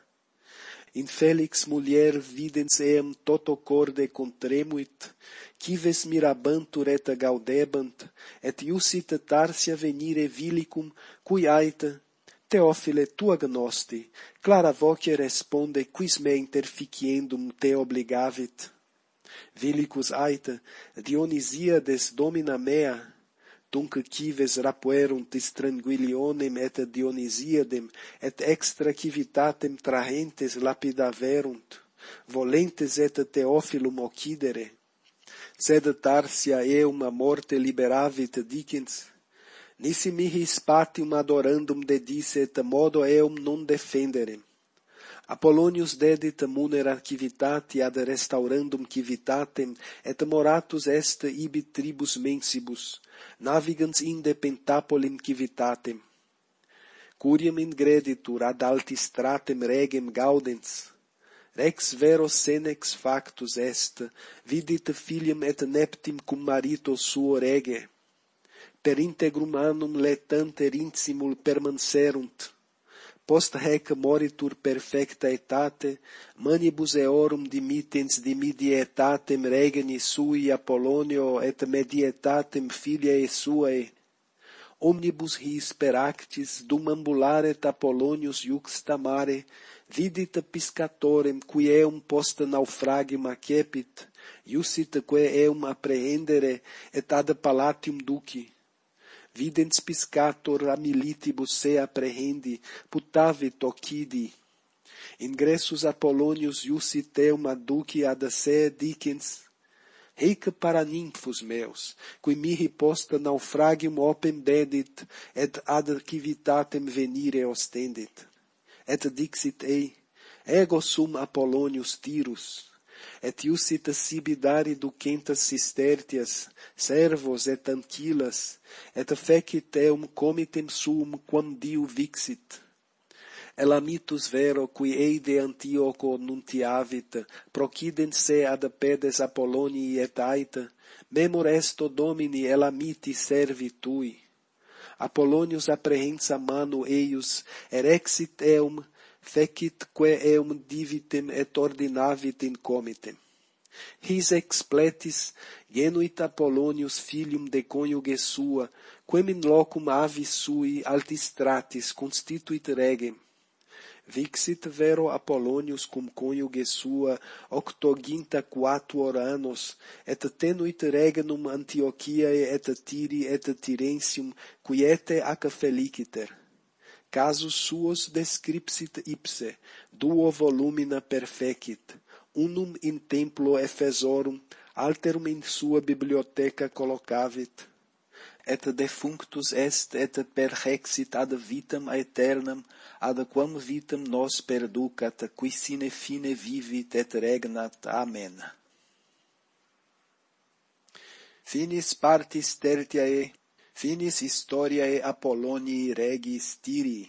Speaker 2: In Felix mulier videns eam toto corde contremuit, cives mirabantur et gaudebant, et iusit Tarsia venire vilicum, cui aita, Teofile, tu agnosti, clara voce responde quis me interficiendum te obligavit. Vilicus aita, Dionisiades domina mea, tunc cives rapuerunt tis et Dionisiadem, et extra civitatem trahentes lapidaverunt, volentes et Teofilum occidere. Sed Tarsia eum a morte liberavit dicens, Nisi mihi spatium adorandum dedicet modo eum non defendere. Apollonius dedit munera civitati ad restaurandum civitatem et moratus est ibi tribus mensibus, navigans inde pentapolim civitatem. Curiam ingreditur ad altis stratem regem gaudens, Rex vero senex factus est, vidit filium et neptim cum marito suo rege per integrum annum letanter in simul permanserunt. Post hec moritur perfecta etate manibus eorum dimittens dimidietatem regni sui Apollonio et medietatem filiae suae. Omnibus his per actis dum ambularet Apollonius iuxta mare vidit piscatorem qui eum post naufragma acepit iusit quae eum apprehendere et ad palatium duci videns piscator a militibus se apprehendi, putavit occidi. Ingressus Apollonius iussi teum aduci ad se dicens, Reica para nymphos meus, qui mihi posta naufragium opem dedit, et ad civitatem venire ostendit. Et dixit ei, ego sum Apollonius tirus, et iusita sibi dare ducentas sistertias, servos et anquilas, et fecit eum comitem sum quam diu vixit. Elamitus vero, qui eide Antioco nuntiavit, procident se ad pedes Apollonii et Aita, memor esto Domini Elamiti servi tui. Apollonius apprehensa manu eius, erexit eum, fecit quae eum divitem et ordinavit incomitem. His expletis genuit Apollonius filium de coniuge sua, quem in locum avis sui altistratis constituit regem. Vixit vero Apollonius cum coniuge sua octoginta quatuor annos, et tenuit regnum Antiochiae et Tiri et Tirensium, quiete ac feliciter casus suos descripsit ipse, duo volumina perfecit, unum in templo Efesorum, alterum in sua bibliotheca collocavit, et defunctus est et perhexit ad vitam aeternam, ad quam vitam nos perducat, qui sine fine vivit et regnat. Amen. Finis partis tertiae finis historiae Apollonii regis Tyrii.